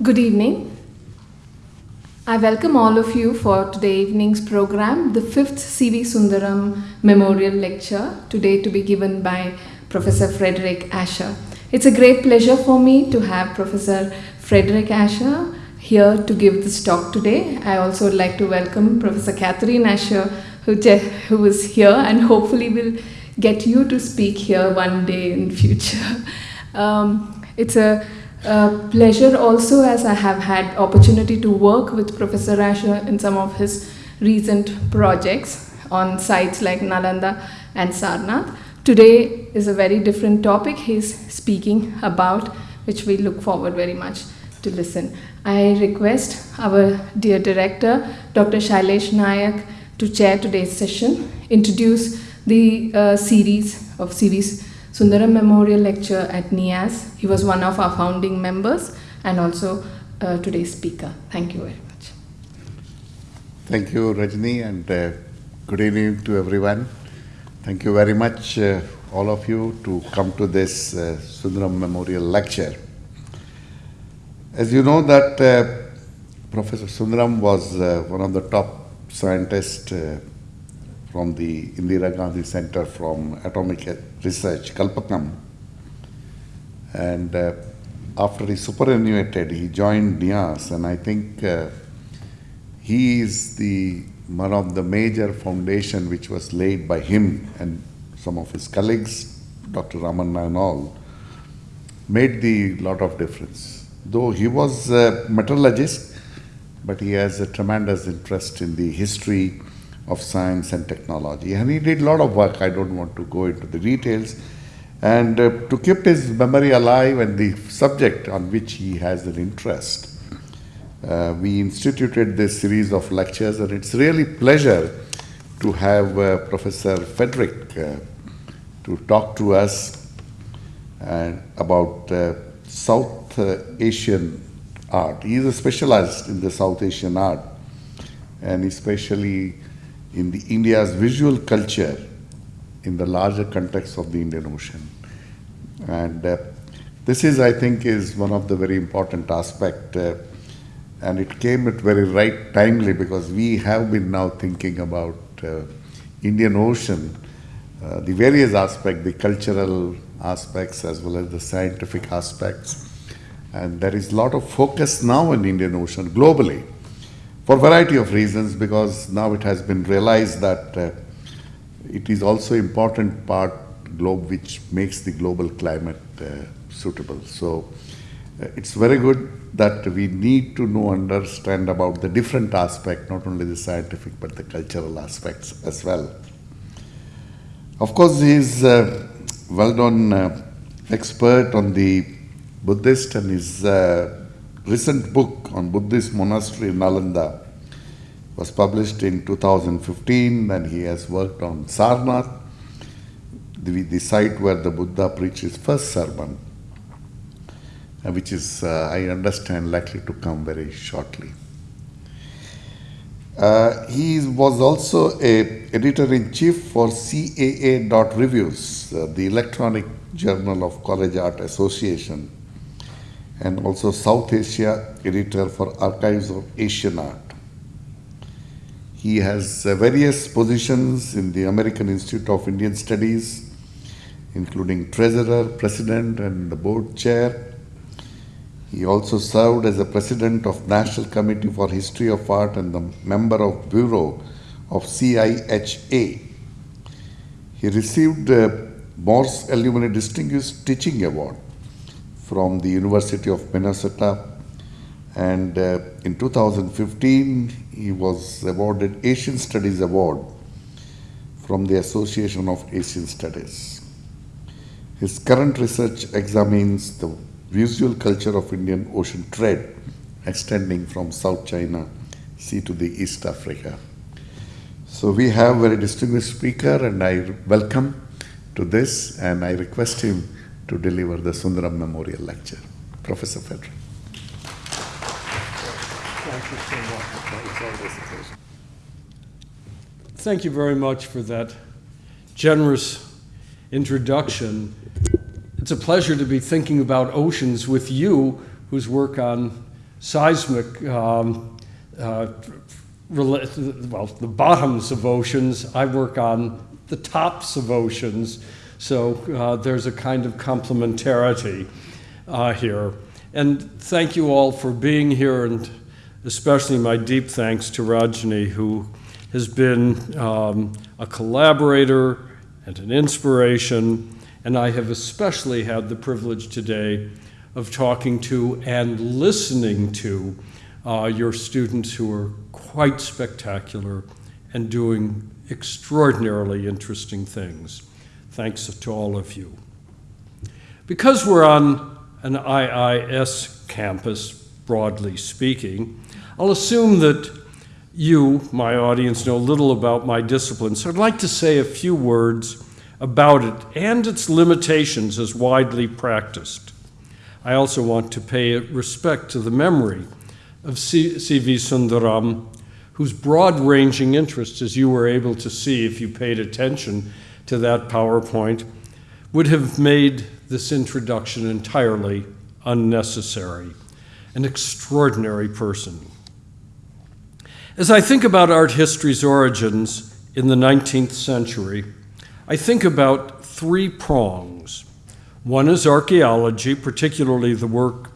Good evening. I welcome all of you for today evening's program, the fifth CV Sundaram Memorial Lecture, today to be given by Professor Frederick Asher. It's a great pleasure for me to have Professor Frederick Asher here to give this talk today. I also would like to welcome Professor Catherine Asher, who, who is here and hopefully will get you to speak here one day in future. Um, it's a uh, pleasure also as I have had opportunity to work with Professor Asher in some of his recent projects on sites like Nalanda and Sarnath. Today is a very different topic he's speaking about, which we look forward very much to listen. I request our dear director, Dr. Shailesh Nayak, to chair today's session, introduce the uh, series of series Sundaram Memorial Lecture at NIAS. He was one of our founding members and also uh, today's speaker. Thank you very much. Thank you, Rajni, and uh, good evening to everyone. Thank you very much, uh, all of you, to come to this uh, Sundaram Memorial Lecture. As you know that uh, Professor Sundaram was uh, one of the top scientists from the Indira Gandhi Center from Atomic Research, Kalpakkam. And uh, after he superannuated, he joined NIAS, and I think uh, he is the one of the major foundation which was laid by him and some of his colleagues, Dr. Ramanna and all, made the lot of difference. Though he was a metallurgist, but he has a tremendous interest in the history of science and technology. And he did a lot of work. I don't want to go into the details. And uh, to keep his memory alive and the subject on which he has an interest, uh, we instituted this series of lectures, and it's really pleasure to have uh, Professor Frederick uh, to talk to us uh, about uh, South Asian art. He is a specialist in the South Asian art, and especially in the India's visual culture in the larger context of the Indian Ocean. And uh, this is, I think, is one of the very important aspect, uh, and it came at very right timely because we have been now thinking about uh, Indian Ocean, uh, the various aspects, the cultural aspects as well as the scientific aspects, and there is a lot of focus now in Indian Ocean globally for a variety of reasons because now it has been realized that uh, it is also important part globe which makes the global climate uh, suitable. So uh, it's very good that we need to know, understand about the different aspect, not only the scientific but the cultural aspects as well. Of course, he is a well-known uh, expert on the Buddhist and his uh, recent book on Buddhist monastery in Nalanda was published in 2015 and he has worked on Sarnath, the, the site where the Buddha preached his first sermon, uh, which is, uh, I understand, likely to come very shortly. Uh, he was also a editor-in-chief for CAA.reviews, uh, the electronic journal of College Art Association, and also South Asia editor for Archives of Asian Art. He has uh, various positions in the American Institute of Indian Studies, including treasurer, president, and the board chair. He also served as the president of National Committee for History of Art and the member of Bureau of CIHA. He received the Morse Alumni Distinguished Teaching Award from the University of Minnesota. And uh, in 2015, he was awarded Asian Studies Award from the Association of Asian Studies. His current research examines the visual culture of Indian Ocean trade extending from South China Sea to the East Africa. So we have a very distinguished speaker and I welcome to this and I request him to deliver the Sundaram Memorial Lecture. Professor Frederick. Thank you so much. Thank you very much for that generous introduction. It's a pleasure to be thinking about oceans with you, whose work on seismic, um, uh, well, the bottoms of oceans. I work on the tops of oceans. So uh, there's a kind of complementarity uh, here. And thank you all for being here, and especially my deep thanks to Rajni, who has been um, a collaborator and an inspiration. And I have especially had the privilege today of talking to and listening to uh, your students who are quite spectacular and doing extraordinarily interesting things. Thanks to all of you. Because we're on an IIS campus, broadly speaking, I'll assume that you, my audience, know little about my discipline, so I'd like to say a few words about it and its limitations as widely practiced. I also want to pay respect to the memory of C.V. Sundaram, whose broad ranging interests, as you were able to see if you paid attention to that PowerPoint, would have made this introduction entirely unnecessary. An extraordinary person. As I think about art history's origins in the 19th century, I think about three prongs. One is archaeology, particularly the work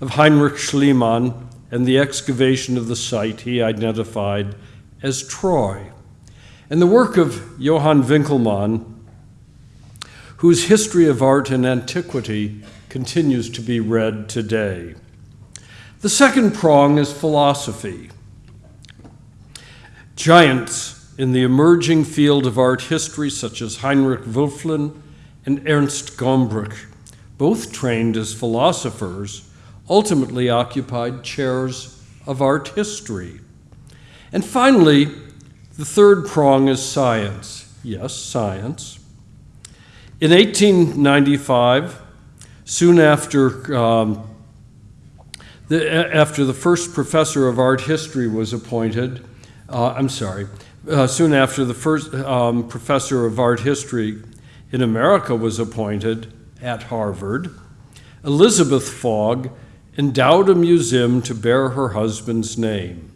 of Heinrich Schliemann and the excavation of the site he identified as Troy, and the work of Johann Winckelmann, whose history of art and antiquity continues to be read today. The second prong is philosophy. Giants in the emerging field of art history, such as Heinrich Wölfflin and Ernst Gombrich, both trained as philosophers, ultimately occupied chairs of art history. And finally, the third prong is science. Yes, science. In 1895, soon after, um, the, after the first professor of art history was appointed, uh, I'm sorry, uh, soon after the first um, professor of art history in America was appointed at Harvard, Elizabeth Fogg endowed a museum to bear her husband's name.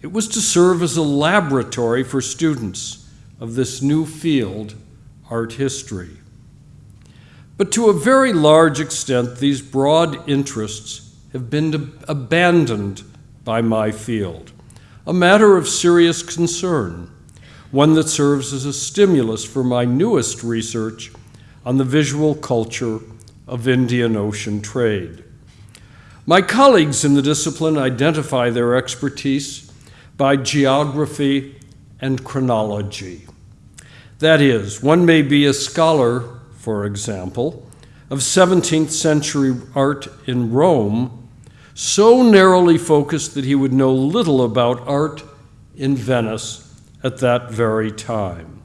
It was to serve as a laboratory for students of this new field, art history. But to a very large extent, these broad interests have been abandoned by my field, a matter of serious concern, one that serves as a stimulus for my newest research on the visual culture of Indian Ocean trade. My colleagues in the discipline identify their expertise by geography and chronology. That is, one may be a scholar, for example, of 17th century art in Rome, so narrowly focused that he would know little about art in Venice at that very time.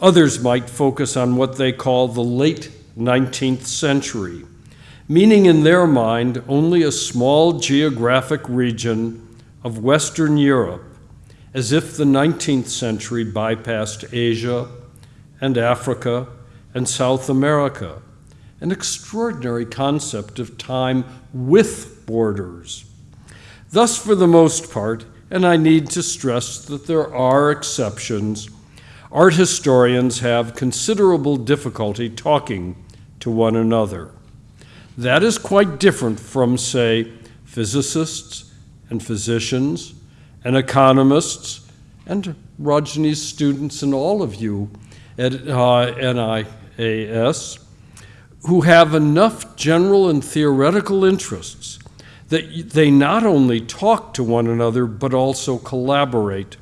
Others might focus on what they call the late 19th century, meaning in their mind only a small geographic region of Western Europe, as if the 19th century bypassed Asia and Africa and South America, an extraordinary concept of time with borders. Thus, for the most part, and I need to stress that there are exceptions, art historians have considerable difficulty talking to one another. That is quite different from, say, physicists and physicians and economists and Rajni's students and all of you at uh, NIAS who have enough general and theoretical interests that they not only talk to one another but also collaborate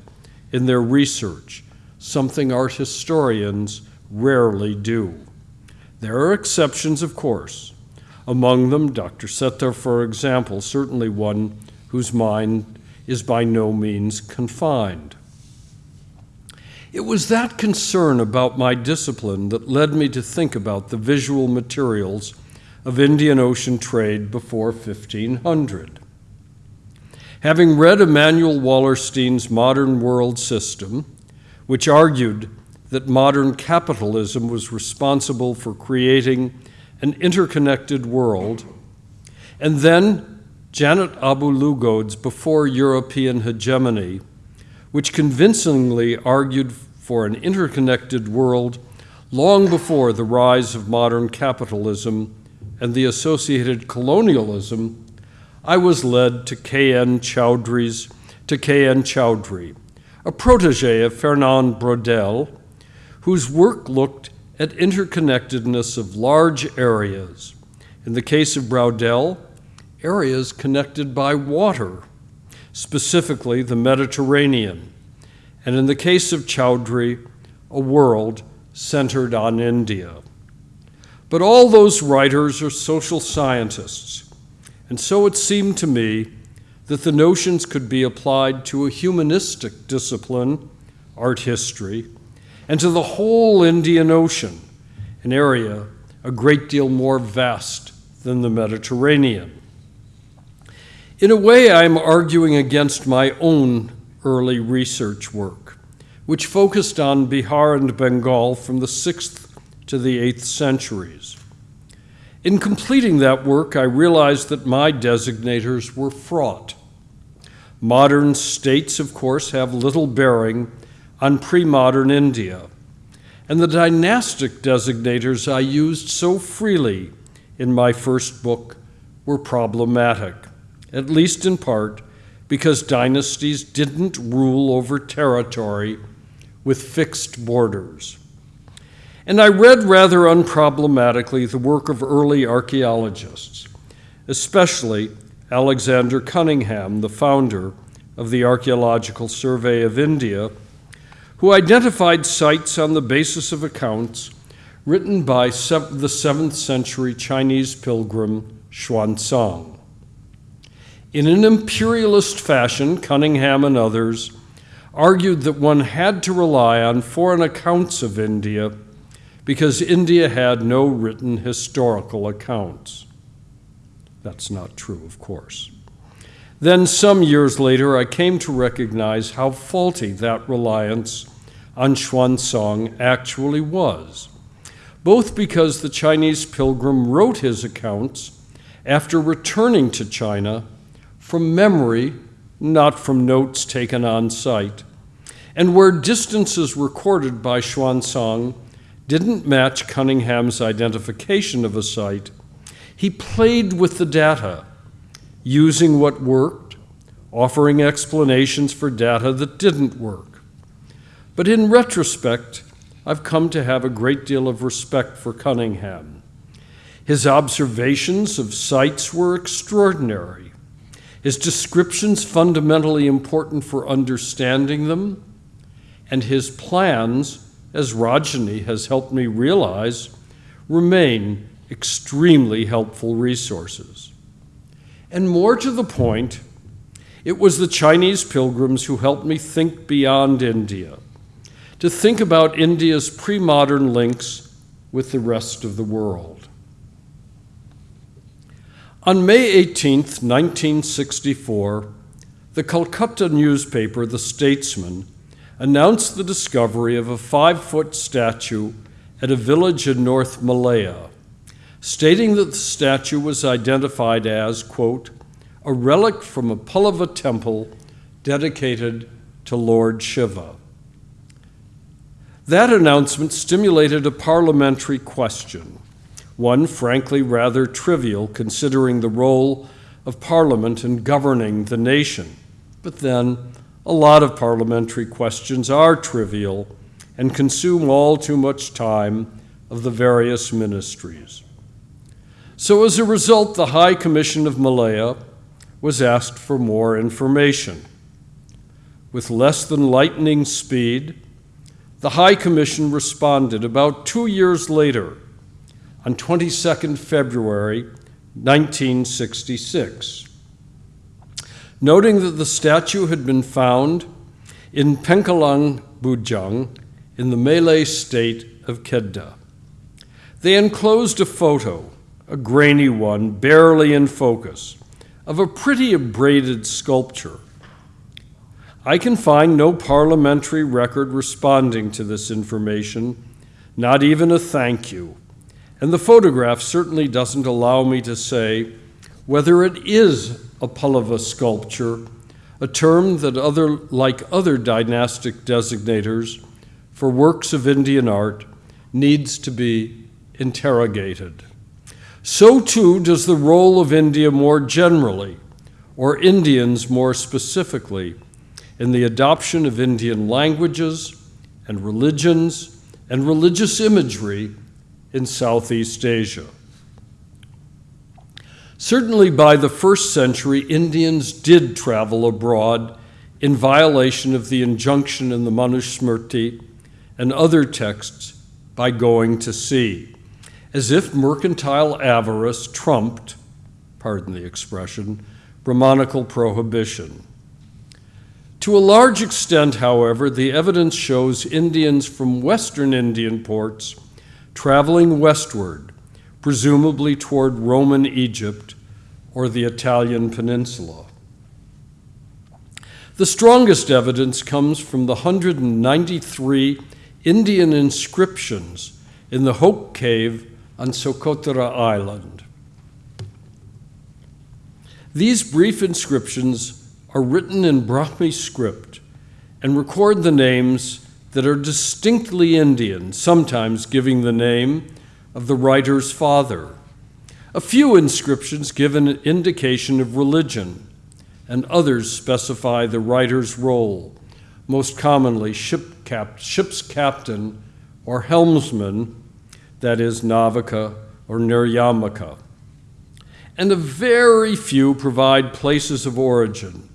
in their research, something art historians rarely do. There are exceptions, of course. Among them, Dr. Settar, for example, certainly one whose mind is by no means confined. It was that concern about my discipline that led me to think about the visual materials of Indian Ocean trade before 1500. Having read Immanuel Wallerstein's Modern World System, which argued that modern capitalism was responsible for creating an interconnected world, and then Janet Abu-Lughod's Before European Hegemony, which convincingly argued for an interconnected world long before the rise of modern capitalism and the associated colonialism, I was led to K.N. Chaudhuri's to K.N. Chowdhury, a protege of Fernand Braudel, whose work looked at interconnectedness of large areas. In the case of Braudel, areas connected by water, specifically the Mediterranean, and in the case of Chaudhuri, a world centered on India. But all those writers are social scientists, and so it seemed to me that the notions could be applied to a humanistic discipline, art history, and to the whole Indian Ocean, an area a great deal more vast than the Mediterranean. In a way, I'm arguing against my own early research work, which focused on Bihar and Bengal from the 6th to the 8th centuries. In completing that work, I realized that my designators were fraught. Modern states, of course, have little bearing on pre modern India, and the dynastic designators I used so freely in my first book were problematic, at least in part because dynasties didn't rule over territory with fixed borders. And I read rather unproblematically the work of early archaeologists, especially Alexander Cunningham, the founder of the Archaeological Survey of India, who identified sites on the basis of accounts written by the 7th century Chinese pilgrim Xuanzang. In an imperialist fashion, Cunningham and others argued that one had to rely on foreign accounts of India because India had no written historical accounts. That's not true, of course. Then, some years later, I came to recognize how faulty that reliance on Xuanzang actually was, both because the Chinese pilgrim wrote his accounts after returning to China from memory, not from notes taken on site, and where distances recorded by Xuanzang didn't match Cunningham's identification of a site, he played with the data, using what worked, offering explanations for data that didn't work. But in retrospect, I've come to have a great deal of respect for Cunningham. His observations of sites were extraordinary. His descriptions fundamentally important for understanding them, and his plans as Rajani has helped me realize, remain extremely helpful resources. And more to the point, it was the Chinese pilgrims who helped me think beyond India, to think about India's pre modern links with the rest of the world. On May 18, 1964, the Calcutta newspaper, The Statesman, announced the discovery of a five foot statue at a village in North Malaya, stating that the statue was identified as, quote, a relic from a Pallava temple dedicated to Lord Shiva. That announcement stimulated a parliamentary question, one frankly rather trivial considering the role of Parliament in governing the nation, but then a lot of parliamentary questions are trivial and consume all too much time of the various ministries. So, as a result, the High Commission of Malaya was asked for more information. With less than lightning speed, the High Commission responded about two years later, on 22nd February 1966 noting that the statue had been found in Pengkalan Bujang in the Malay state of Kedah. They enclosed a photo, a grainy one, barely in focus, of a pretty abraded sculpture. I can find no parliamentary record responding to this information, not even a thank you. And the photograph certainly doesn't allow me to say whether it is a Pallava sculpture, a term that, other, like other dynastic designators for works of Indian art, needs to be interrogated. So too does the role of India more generally, or Indians more specifically, in the adoption of Indian languages and religions and religious imagery in Southeast Asia. Certainly by the first century, Indians did travel abroad in violation of the injunction in the Manusmriti and other texts by going to sea, as if mercantile avarice trumped, pardon the expression, Brahmanical prohibition. To a large extent, however, the evidence shows Indians from western Indian ports traveling westward, presumably toward Roman Egypt or the Italian peninsula. The strongest evidence comes from the 193 Indian inscriptions in the Hoq Cave on Socotra Island. These brief inscriptions are written in Brahmi script and record the names that are distinctly Indian, sometimes giving the name of the writer's father. A few inscriptions give an indication of religion, and others specify the writer's role, most commonly ship cap ship's captain or helmsman, that is, Navika or Niryamaka. And a very few provide places of origin,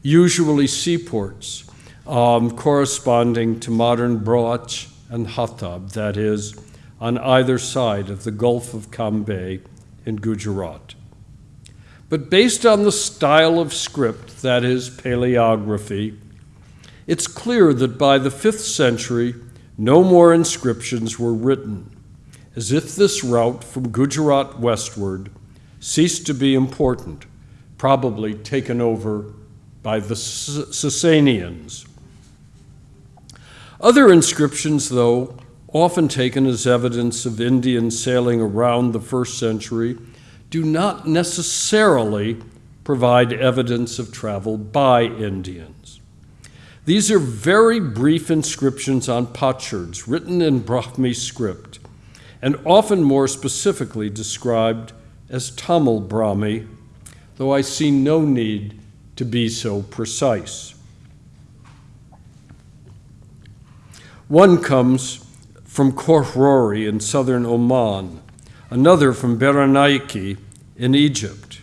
usually seaports, um, corresponding to modern Broach and Hatab, that is, on either side of the Gulf of Cambay in Gujarat. But based on the style of script, that is, paleography, it's clear that by the 5th century, no more inscriptions were written, as if this route from Gujarat westward ceased to be important, probably taken over by the Sasanians. Other inscriptions, though, often taken as evidence of Indians sailing around the first century, do not necessarily provide evidence of travel by Indians. These are very brief inscriptions on potsherds written in Brahmi script and often more specifically described as Tamil Brahmi, though I see no need to be so precise. One comes from Khor-Rori in southern Oman, another from Berenike in Egypt,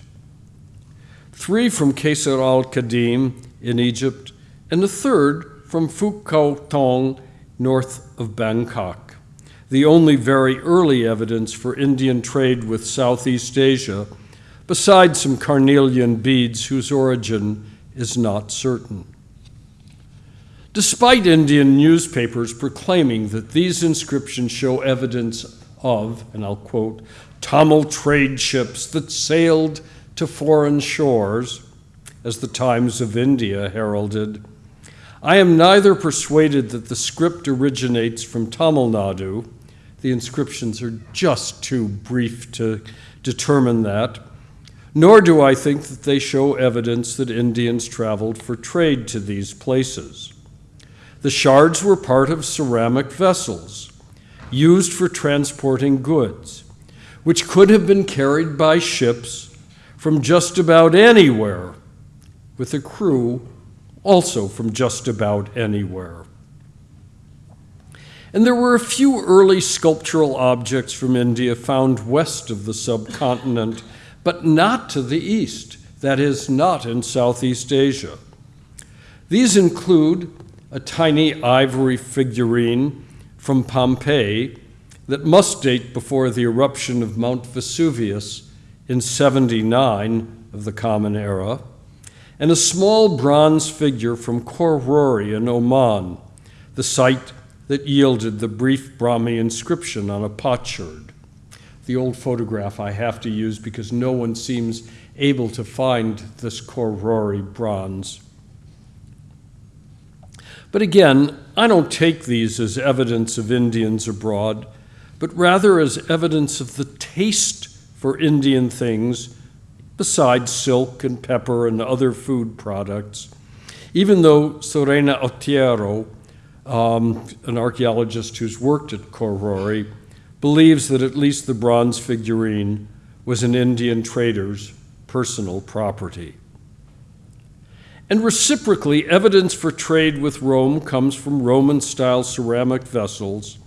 three from Quseir al-Qadim in Egypt, and a third from Phu Khao Thong north of Bangkok the only very early evidence for Indian trade with Southeast Asia, besides some carnelian beads whose origin is not certain. Despite Indian newspapers proclaiming that these inscriptions show evidence of, and I'll quote, Tamil trade ships that sailed to foreign shores, as the Times of India heralded, I am neither persuaded that the script originates from Tamil Nadu, the inscriptions are just too brief to determine that. Nor do I think that they show evidence that Indians traveled for trade to these places. The shards were part of ceramic vessels used for transporting goods, which could have been carried by ships from just about anywhere, with a crew also from just about anywhere. And there were a few early sculptural objects from India found west of the subcontinent, but not to the east, that is, not in Southeast Asia. These include a tiny ivory figurine from Pompeii that must date before the eruption of Mount Vesuvius in 79 of the Common Era, and a small bronze figure from Khor-Rori in Oman, the site that yielded the brief Brahmi inscription on a potsherd. The old photograph I have to use because no one seems able to find this Khor-Rori bronze. But again, I don't take these as evidence of Indians abroad, but rather as evidence of the taste for Indian things besides silk and pepper and other food products, even though Sorena Ottiero, um, an archaeologist who's worked at Khor-Rori, believes that at least the bronze figurine was an Indian trader's personal property. And reciprocally, evidence for trade with Rome comes from Roman style ceramic vessels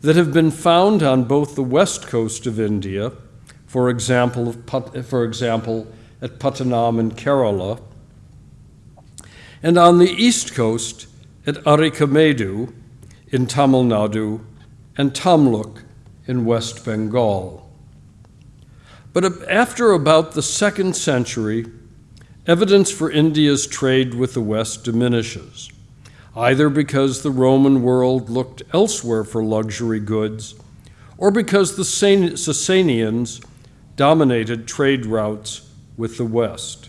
that have been found on both the west coast of India, for example, for example at Pattanam in Kerala, and on the east coast at Arikamedu in Tamil Nadu and Tamluk in West Bengal. But after about the second century, evidence for India's trade with the West diminishes, either because the Roman world looked elsewhere for luxury goods, or because the Sasanians dominated trade routes with the West.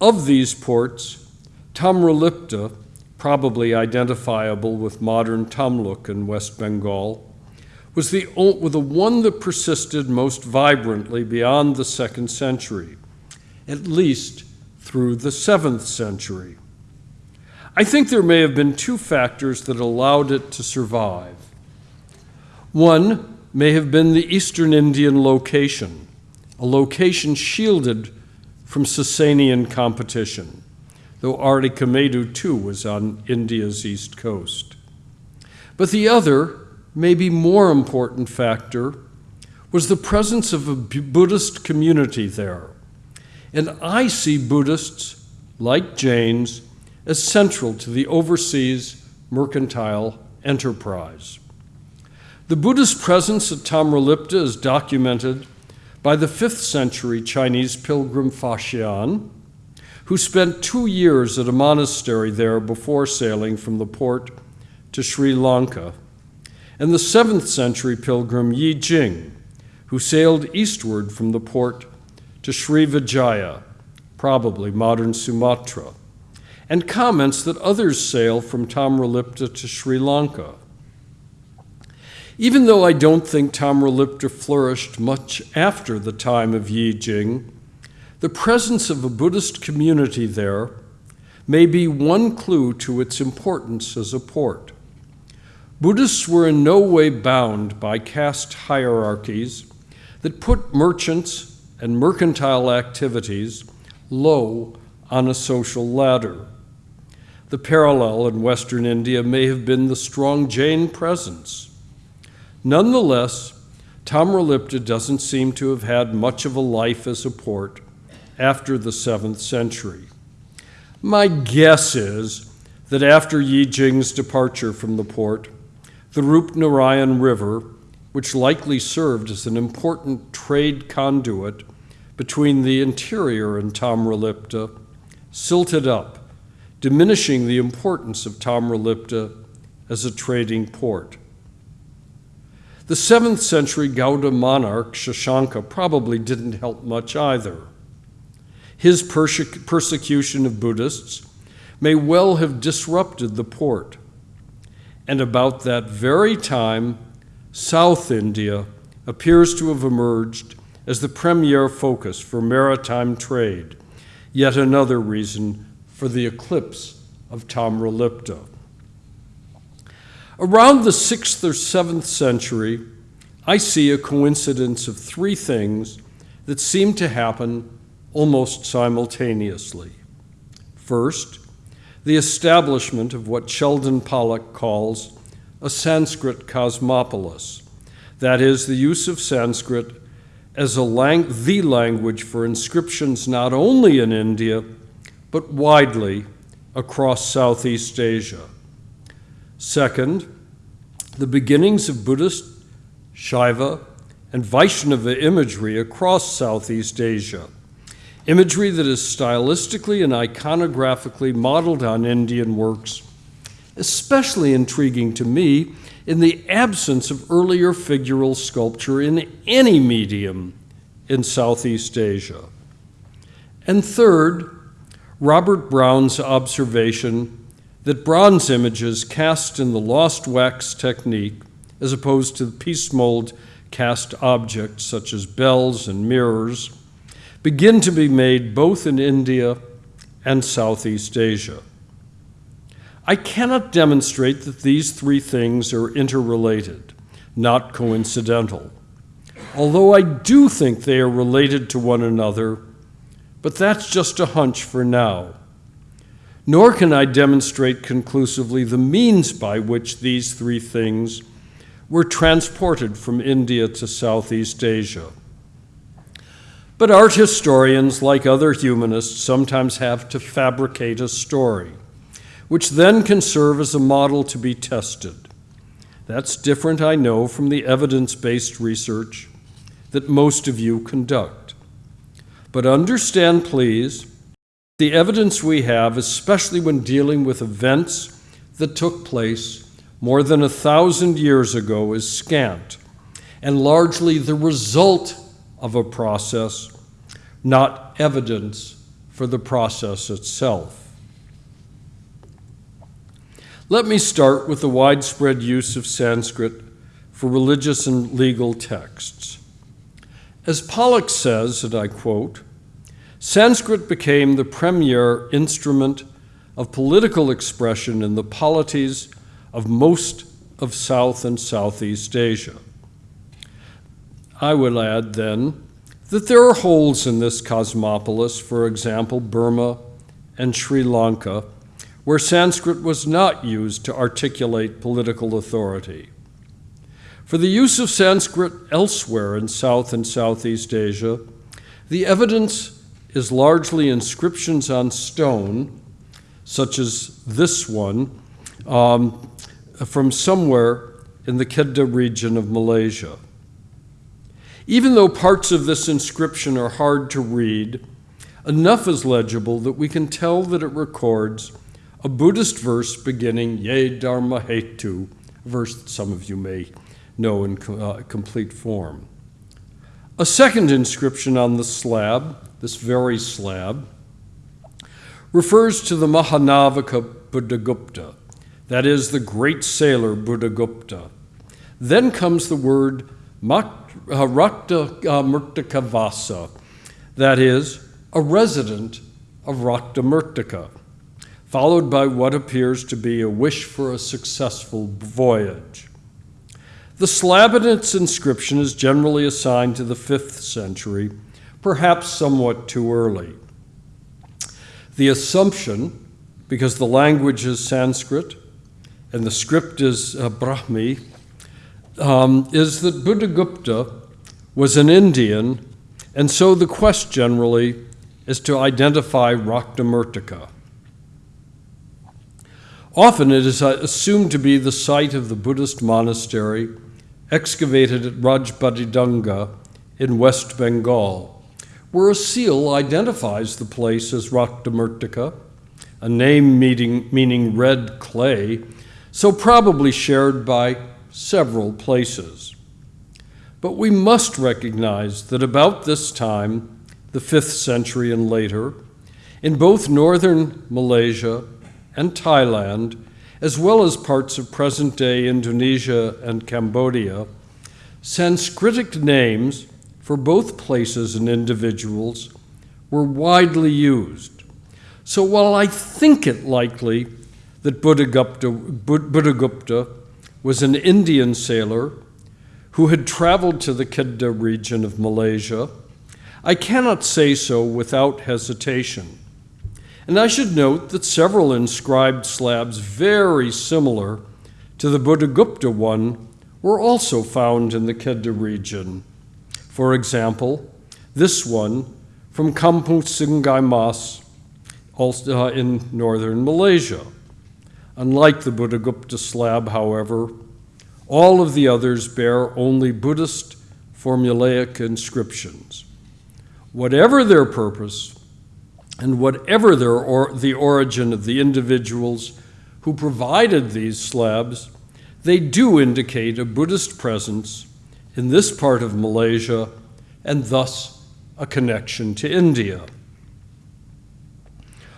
Of these ports, Tamralipta, probably identifiable with modern Tamluk in West Bengal, was the, the one that persisted most vibrantly beyond the second century, at least through the seventh century. I think there may have been two factors that allowed it to survive. One may have been the eastern Indian location, a location shielded from Sasanian competition, though Arikamedu too was on India's east coast. But the other, maybe more important factor was the presence of a Buddhist community there. And I see Buddhists, like Jains, as central to the overseas mercantile enterprise. The Buddhist presence at Tamralipta is documented by the 5th century Chinese pilgrim Faxian, who spent two years at a monastery there before sailing from the port to Sri Lanka and the 7th century pilgrim Yi Jing, who sailed eastward from the port to Sri Vijaya, probably modern Sumatra, and comments that others sail from Tamralipta to Sri Lanka. Even though I don't think Tamralipta flourished much after the time of Yi Jing, the presence of a Buddhist community there may be one clue to its importance as a port. Buddhists were in no way bound by caste hierarchies that put merchants and mercantile activities low on a social ladder. The parallel in Western India may have been the strong Jain presence. Nonetheless, Tamralipta doesn't seem to have had much of a life as a port after the 7th century. My guess is that after Yi Jing's departure from the port, the Rupnarayan River, which likely served as an important trade conduit between the interior and Tamralipta, silted up, diminishing the importance of Tamralipta as a trading port. The 7th century Gauda monarch Shashanka probably didn't help much either. His perse persecution of Buddhists may well have disrupted the port and about that very time, South India appears to have emerged as the premier focus for maritime trade, yet another reason for the eclipse of Tamralipta. Around the 6th or 7th century, I see a coincidence of three things that seem to happen almost simultaneously. First, the establishment of what Sheldon Pollock calls a Sanskrit cosmopolis, that is, the use of Sanskrit as a lang the language for inscriptions not only in India, but widely across Southeast Asia. Second, the beginnings of Buddhist, Shaiva, and Vaishnava imagery across Southeast Asia imagery that is stylistically and iconographically modeled on Indian works, especially intriguing to me in the absence of earlier figural sculpture in any medium in Southeast Asia. And third, Robert Brown's observation that bronze images cast in the lost wax technique, as opposed to the piece mold cast objects such as bells and mirrors begin to be made both in India and Southeast Asia. I cannot demonstrate that these three things are interrelated, not coincidental, although I do think they are related to one another, but that's just a hunch for now. Nor can I demonstrate conclusively the means by which these three things were transported from India to Southeast Asia. But art historians, like other humanists, sometimes have to fabricate a story, which then can serve as a model to be tested. That's different, I know, from the evidence based research that most of you conduct. But understand, please, the evidence we have, especially when dealing with events that took place more than a thousand years ago, is scant and largely the result of a process, not evidence for the process itself. Let me start with the widespread use of Sanskrit for religious and legal texts. As Pollock says, and I quote, Sanskrit became the premier instrument of political expression in the polities of most of South and Southeast Asia. I will add then that there are holes in this cosmopolis, for example, Burma and Sri Lanka, where Sanskrit was not used to articulate political authority. For the use of Sanskrit elsewhere in South and Southeast Asia, the evidence is largely inscriptions on stone, such as this one, um, from somewhere in the Kedah region of Malaysia. Even though parts of this inscription are hard to read, enough is legible that we can tell that it records a Buddhist verse beginning Ye Dharma Hetu, verse that some of you may know in uh, complete form. A second inscription on the slab, this very slab, refers to the Mahanavika Buddhagupta, that is, the great sailor Buddhagupta. Then comes the word Rakta uh, Murtikavasa, that is, a resident of Rakta Murtika, followed by what appears to be a wish for a successful voyage. The slab in its inscription is generally assigned to the 5th century, perhaps somewhat too early. The assumption, because the language is Sanskrit and the script is uh, Brahmi, um, is that Buddhagupta was an Indian, and so the quest generally is to identify Raktamurtika. Often it is uh, assumed to be the site of the Buddhist monastery excavated at Rajbadidanga in West Bengal, where a seal identifies the place as Raktamurtika, a name meaning, meaning red clay, so probably shared by several places. But we must recognize that about this time, the 5th century and later, in both northern Malaysia and Thailand, as well as parts of present day Indonesia and Cambodia, Sanskritic names for both places and individuals were widely used. So while I think it likely that Buddhagupta, Buddhagupta was an Indian sailor who had traveled to the Kedah region of Malaysia, I cannot say so without hesitation. And I should note that several inscribed slabs very similar to the Buddhagupta one were also found in the Kedah region. For example, this one from Kampung Sungai Mas, also uh, in northern Malaysia. Unlike the Buddhagupta slab, however, all of the others bear only Buddhist formulaic inscriptions. Whatever their purpose, and whatever their or, the origin of the individuals who provided these slabs, they do indicate a Buddhist presence in this part of Malaysia and thus a connection to India.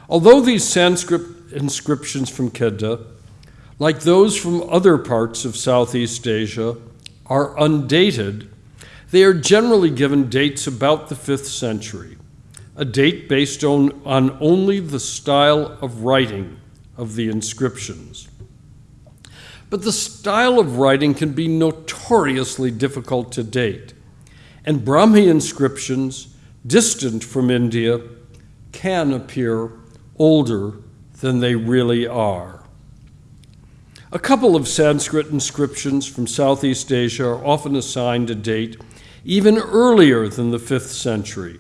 Although these Sanskrit inscriptions from Kedah, like those from other parts of Southeast Asia, are undated They are generally given dates about the 5th century, a date based on, on only the style of writing of the inscriptions. But the style of writing can be notoriously difficult to date, and Brahmi inscriptions, distant from India, can appear older than they really are. A couple of Sanskrit inscriptions from Southeast Asia are often assigned a date even earlier than the 5th century,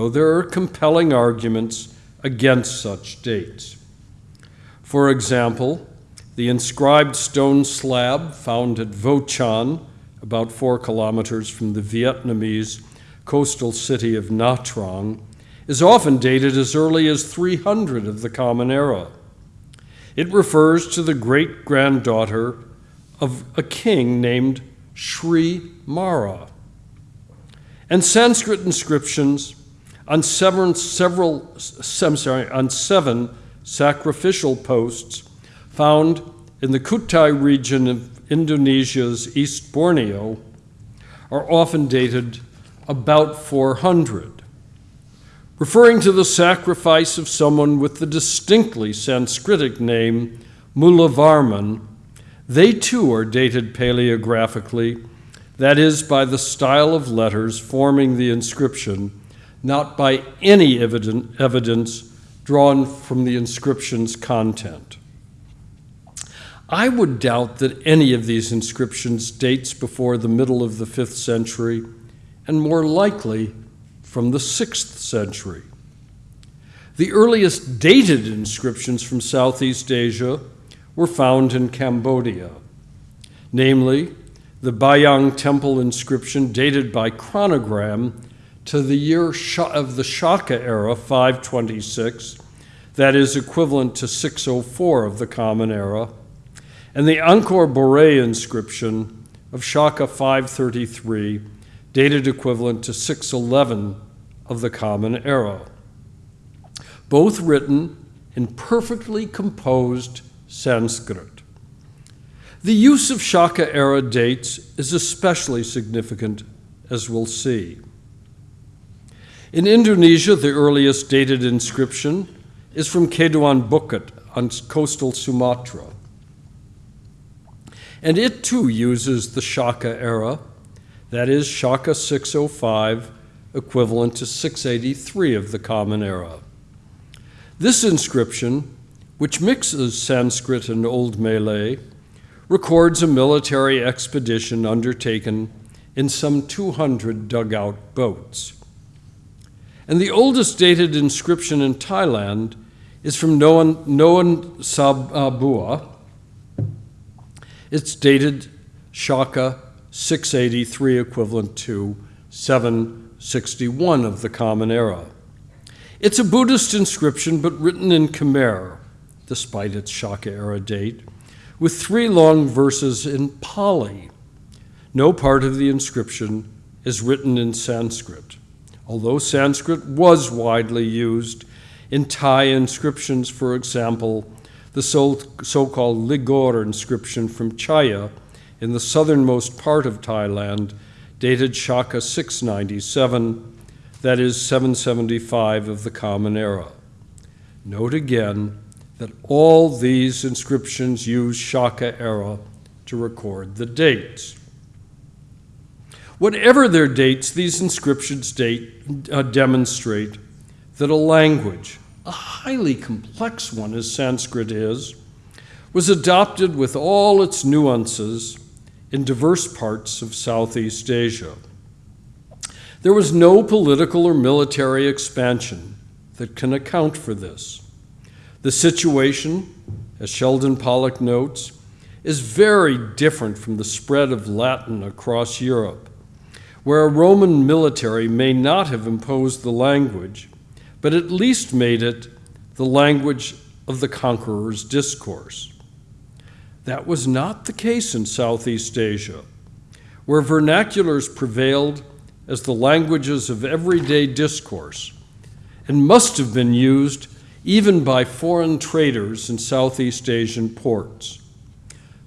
though there are compelling arguments against such dates. For example, the inscribed stone slab found at Vo Canh, about four kilometers from the Vietnamese coastal city of Nha Trang, is often dated as early as 300 of the Common Era. It refers to the great granddaughter of a king named Sri Mara. And Sanskrit inscriptions on seven, several, I'm sorry, on seven sacrificial posts found in the Kutai region of Indonesia's East Borneo are often dated about 400. Referring to the sacrifice of someone with the distinctly Sanskritic name Mulavarman, they too are dated paleographically that is, by the style of letters forming the inscription, not by any evidence drawn from the inscription's content. I would doubt that any of these inscriptions dates before the middle of the 5th century, and more likely from the 6th century. The earliest dated inscriptions from Southeast Asia were found in Cambodia, namely the Bayang Temple inscription dated by chronogram to the year of the Shaka era, 526, that is equivalent to 604 of the Common Era, and the Angkor Borei inscription of Shaka 533, dated equivalent to 611 of the Common Era. Both written in perfectly composed Sanskrit. The use of Shaka era dates is especially significant, as we'll see. In Indonesia, the earliest dated inscription is from Kedukan Bukit on coastal Sumatra. And it too uses the Shaka era, that is, Shaka 605, equivalent to 683 of the Common Era. This inscription, which mixes Sanskrit and Old Malay, records a military expedition undertaken in some 200 dugout boats. And the oldest dated inscription in Thailand is from Noan, Noan Sabua. It's dated Shaka 683, equivalent to 761 of the Common Era. It's a Buddhist inscription, but written in Khmer, despite its Shaka era date with three long verses in Pali. No part of the inscription is written in Sanskrit, although Sanskrit was widely used in Thai inscriptions, for example, the so called Ligor inscription from Chaiya in the southernmost part of Thailand, dated Shaka 697, that is 775 of the Common Era. Note again that all these inscriptions use Shaka era to record the dates. Whatever their dates, these inscriptions date, uh, demonstrate that a language, a highly complex one as Sanskrit is, was adopted with all its nuances in diverse parts of Southeast Asia. There was no political or military expansion that can account for this. The situation, as Sheldon Pollock notes, is very different from the spread of Latin across Europe, where a Roman military may not have imposed the language, but at least made it the language of the conqueror's discourse. That was not the case in Southeast Asia, where vernaculars prevailed as the languages of everyday discourse and must have been used even by foreign traders in Southeast Asian ports.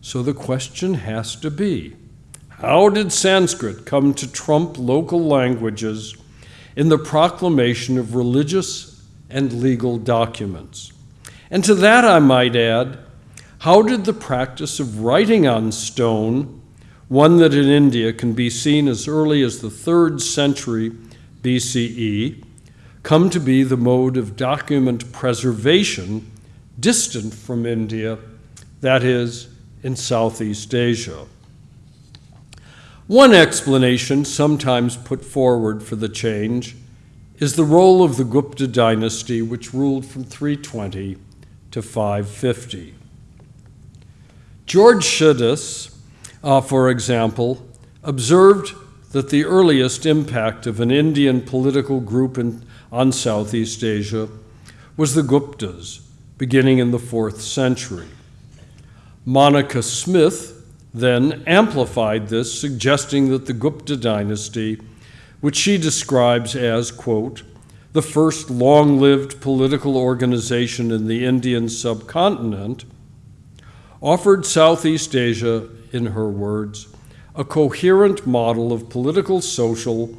So the question has to be How did Sanskrit come to trump local languages in the proclamation of religious and legal documents? And to that I might add, how did the practice of writing on stone, one that in India can be seen as early as the third century BCE, come to be the mode of document preservation distant from India, that is, in Southeast Asia? One explanation, sometimes put forward for the change, is the role of the Gupta dynasty, which ruled from 320 to 550. George Coedès, uh, for example, observed that the earliest impact of an Indian political group in, on Southeast Asia was the Guptas, beginning in the fourth century. Monica Smith then amplified this, suggesting that the Gupta dynasty, which she describes as, quote, the first long lived political organization in the Indian subcontinent, offered Southeast Asia, in her words, a coherent model of political, social,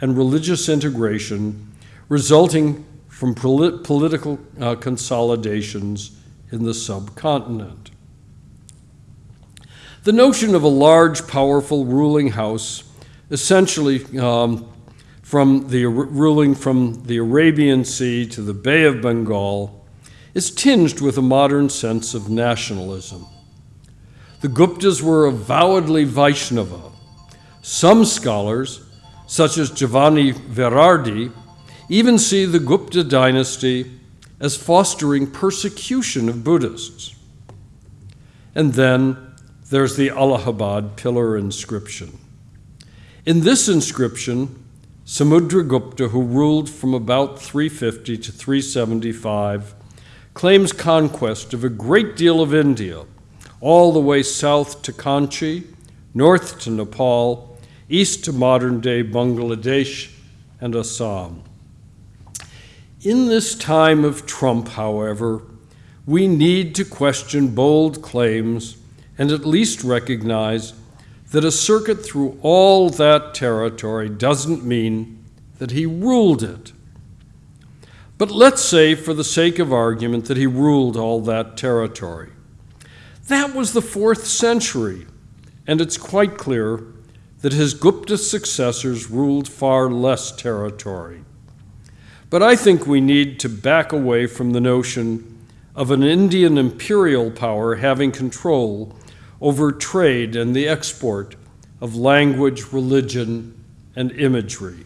and religious integration resulting from polit- political uh, consolidations in the subcontinent. The notion of a large, powerful ruling house, essentially um, from the ruling from the Arabian Sea to the Bay of Bengal, is tinged with a modern sense of nationalism. The Guptas were avowedly Vaishnava. Some scholars, such as Giovanni Verardi, even see the Gupta dynasty as fostering persecution of Buddhists. And then there's the Allahabad pillar inscription. In this inscription, Samudragupta, who ruled from about 350 to 375, claims conquest of a great deal of India, all the way south to Kanchi, north to Nepal, east to modern day Bangladesh and Assam. In this time of Trump, however, we need to question bold claims and at least recognize that a circuit through all that territory doesn't mean that he ruled it. But let's say, for the sake of argument, that he ruled all that territory. That was the fourth century, and it's quite clear that his Gupta successors ruled far less territory. But I think we need to back away from the notion of an Indian imperial power having control over trade and the export of language, religion, and imagery.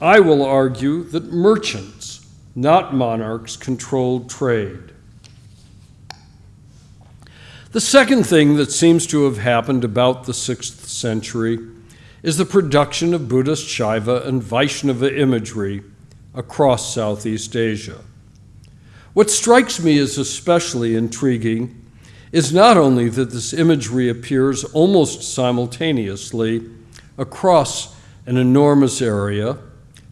I will argue that merchants, not monarchs, controlled trade. The second thing that seems to have happened about the 6th century is the production of Buddhist Shaiva and Vaishnava imagery across Southeast Asia. What strikes me as especially intriguing is not only that this imagery appears almost simultaneously across an enormous area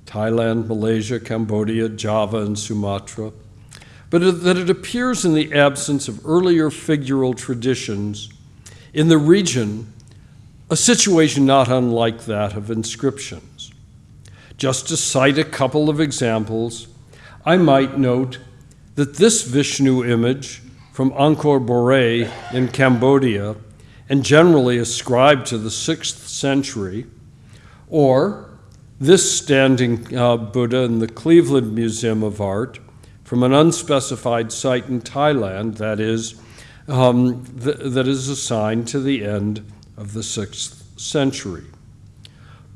Thailand, Malaysia, Cambodia, Java, and Sumatra but that it appears in the absence of earlier figural traditions in the region, a situation not unlike that of inscriptions. Just to cite a couple of examples, I might note that this Vishnu image from Angkor Borei in Cambodia and generally ascribed to the 6th century, or this standing uh, Buddha in the Cleveland Museum of Art from an unspecified site in Thailand that is, um, th- that is assigned to the end of the 6th century.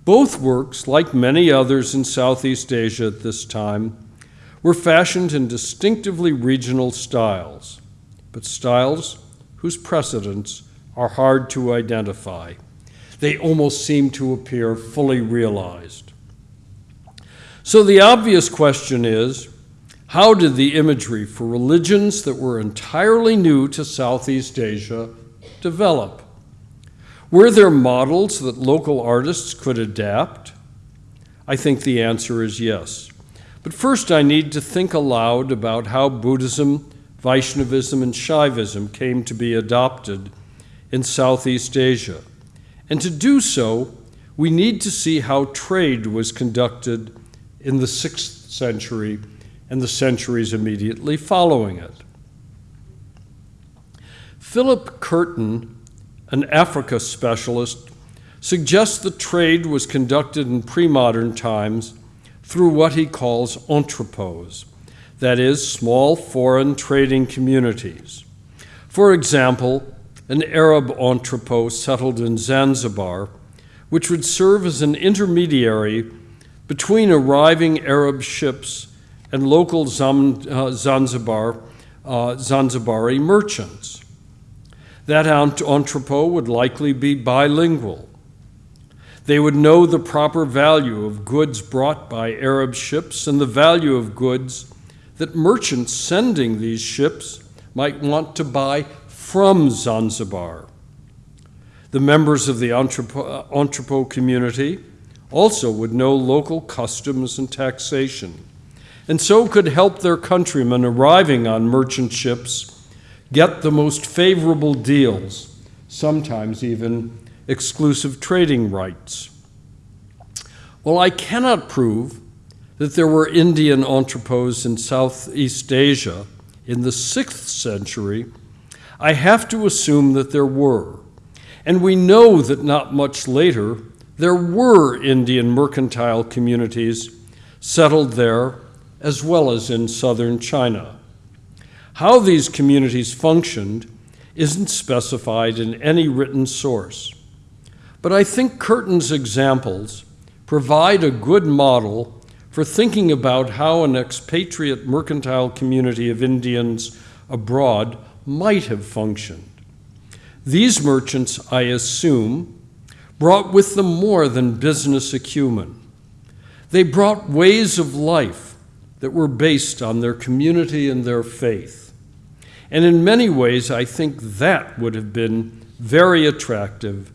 Both works, like many others in Southeast Asia at this time, were fashioned in distinctively regional styles but styles whose precedents are hard to identify. They almost seem to appear fully realized. So the obvious question is how did the imagery for religions that were entirely new to Southeast Asia develop? Were there models that local artists could adapt? I think the answer is yes. But first, I need to think aloud about how Buddhism Vaishnavism and Shaivism came to be adopted in Southeast Asia, And to do so, we need to see how trade was conducted in the 6th century and the centuries immediately following it. Philip Curtin, an Africa specialist, suggests that trade was conducted in pre modern times through what he calls entrepôts, that is, small foreign trading communities. For example, an Arab entrepot settled in Zanzibar, which would serve as an intermediary between arriving Arab ships and local uh, Zanzibar, uh, Zanzibari merchants. That entrepot would likely be bilingual. They would know the proper value of goods brought by Arab ships and the value of goods that merchants sending these ships might want to buy from Zanzibar. The members of the entrepot uh, community also would know local customs and taxation, and so could help their countrymen arriving on merchant ships get the most favorable deals, sometimes even exclusive trading rights. Well, I cannot prove that there were Indian entrepôts in Southeast Asia in the 6th century, I have to assume that there were. And we know that not much later, there were Indian mercantile communities settled there as well as in southern China. How these communities functioned isn't specified in any written source. But I think Curtin's examples provide a good model for thinking about how an expatriate mercantile community of Indians abroad might have functioned. These merchants, I assume, brought with them more than business acumen. They brought ways of life that were based on their community and their faith. And in many ways, I think that would have been very attractive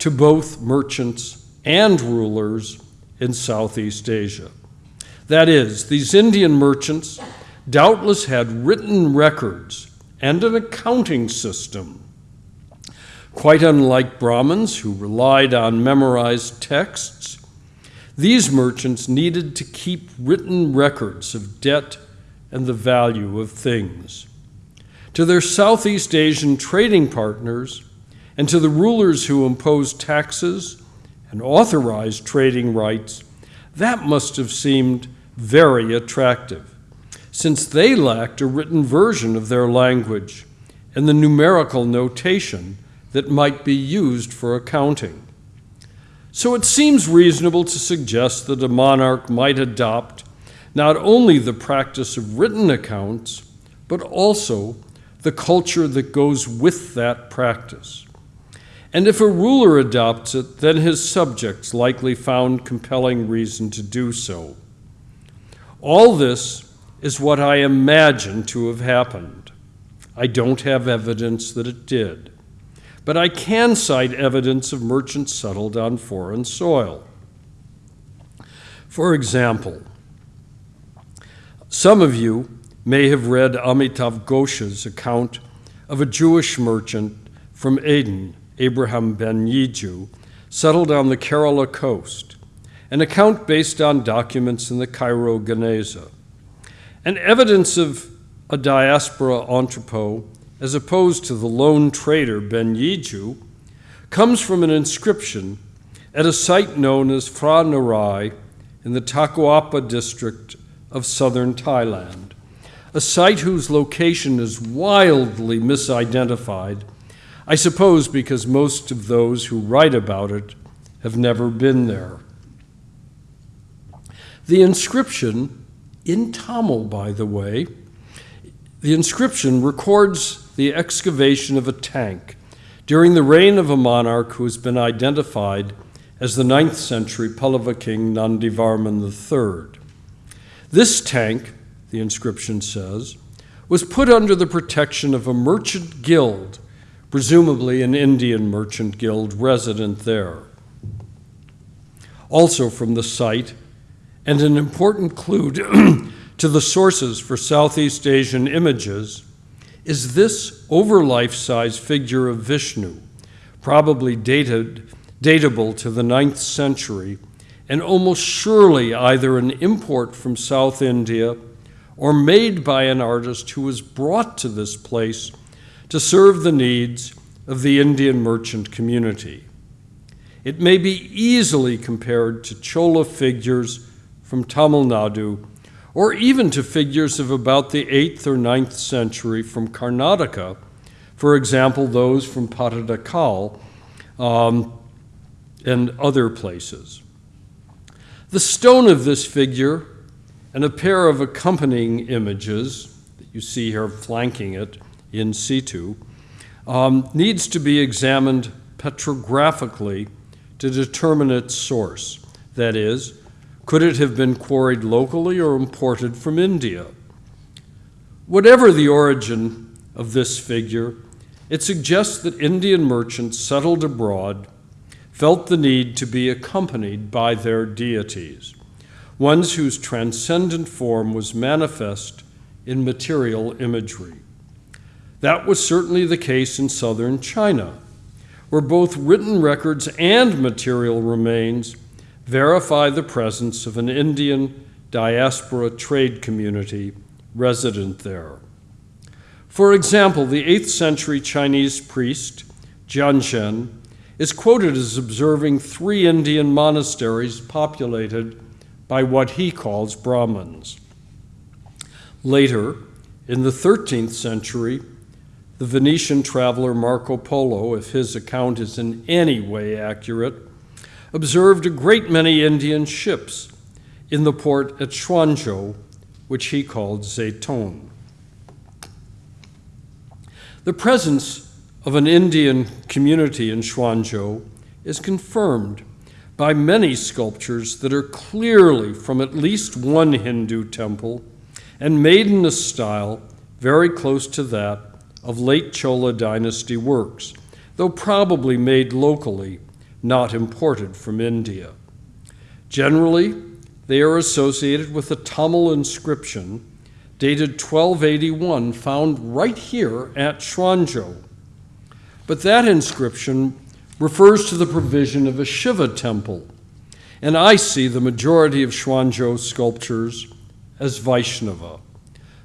to both merchants and rulers in Southeast Asia. That is, these Indian merchants doubtless had written records and an accounting system. Quite unlike Brahmins, who relied on memorized texts, these merchants needed to keep written records of debt and the value of things. To their Southeast Asian trading partners, and to the rulers who imposed taxes and authorized trading rights, that must have seemed very attractive, since they lacked a written version of their language and the numerical notation that might be used for accounting. So it seems reasonable to suggest that a monarch might adopt not only the practice of written accounts, but also the culture that goes with that practice. And if a ruler adopts it, then his subjects likely found compelling reason to do so. All this is what I imagine to have happened. I don't have evidence that it did, but I can cite evidence of merchants settled on foreign soil. For example, some of you may have read Amitav Ghosh's account of a Jewish merchant from Aden Abraham ben Yiju, settled on the Kerala coast, an account based on documents in the Cairo Geniza, and evidence of a diaspora entrepot as opposed to the lone trader Ben Yiju comes from an inscription at a site known as Phra Narai in the Takuapa district of southern Thailand, a site whose location is wildly misidentified I suppose because most of those who write about it have never been there. The inscription, in Tamil, by the way, the inscription records the excavation of a tank during the reign of a monarch who has been identified as the 9th century Pallava king Nandivarman III. This tank, the inscription says, was put under the protection of a merchant guild presumably an Indian merchant guild resident there. Also from the site, and an important clue to the sources for Southeast Asian images, is this over life size figure of Vishnu, probably dated datable to the ninth century, and almost surely either an import from South India or made by an artist who was brought to this place to serve the needs of the Indian merchant community. It may be easily compared to Chola figures from Tamil Nadu, or even to figures of about the 8th or 9th century from Karnataka, for example, those from Pattadakal um, and other places. The stone of this figure and a pair of accompanying images that you see here flanking it in situ um, needs to be examined petrographically to determine its source. That is, could it have been quarried locally or imported from India? Whatever the origin of this figure, it suggests that Indian merchants settled abroad felt the need to be accompanied by their deities, ones whose transcendent form was manifest in material imagery. That was certainly the case in southern China, where both written records and material remains verify the presence of an Indian diaspora trade community resident there. For example, the 8th century Chinese priest, Jianzhen, is quoted as observing three Indian monasteries populated by what he calls Brahmins. Later, in the 13th century, the Venetian traveler Marco Polo, if his account is in any way accurate, observed a great many Indian ships in the port at Quanzhou, which he called Zaytong. The presence of an Indian community in Quanzhou is confirmed by many sculptures that are clearly from at least one Hindu temple and made in a style very close to that of late Chola dynasty works, though probably made locally, not imported from India. Generally, they are associated with a Tamil inscription dated 1281 found right here at Quanzhou. But that inscription refers to the provision of a Shiva temple, and I see the majority of Quanzhou sculptures as Vaishnava.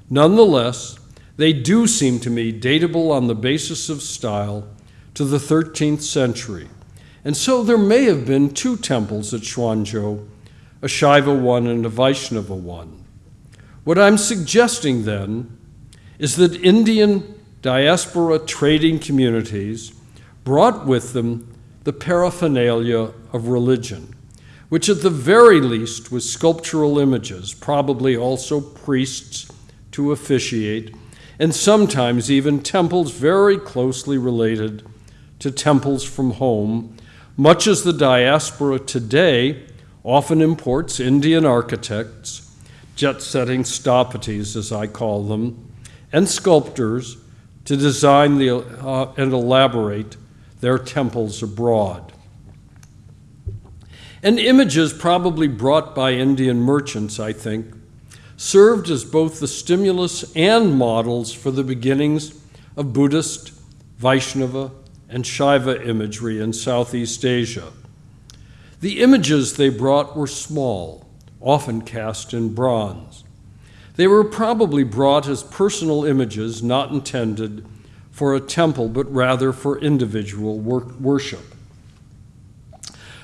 Nonetheless, they do seem to me datable on the basis of style to the 13th century. And so there may have been two temples at Quanzhou, a Shaiva one and a Vaishnava one. What I'm suggesting then is that Indian diaspora trading communities brought with them the paraphernalia of religion, which at the very least was sculptural images, probably also priests to officiate, and sometimes even temples very closely related to temples from home, much as the diaspora today often imports Indian architects, jet setting sthapatis, as I call them, and sculptors to design the, uh, and elaborate their temples abroad. And images probably brought by Indian merchants, I think, served as both the stimulus and models for the beginnings of Buddhist, Vaishnava, and Shaiva imagery in Southeast Asia. The images they brought were small, often cast in bronze. They were probably brought as personal images not intended for a temple, but rather for individual worship.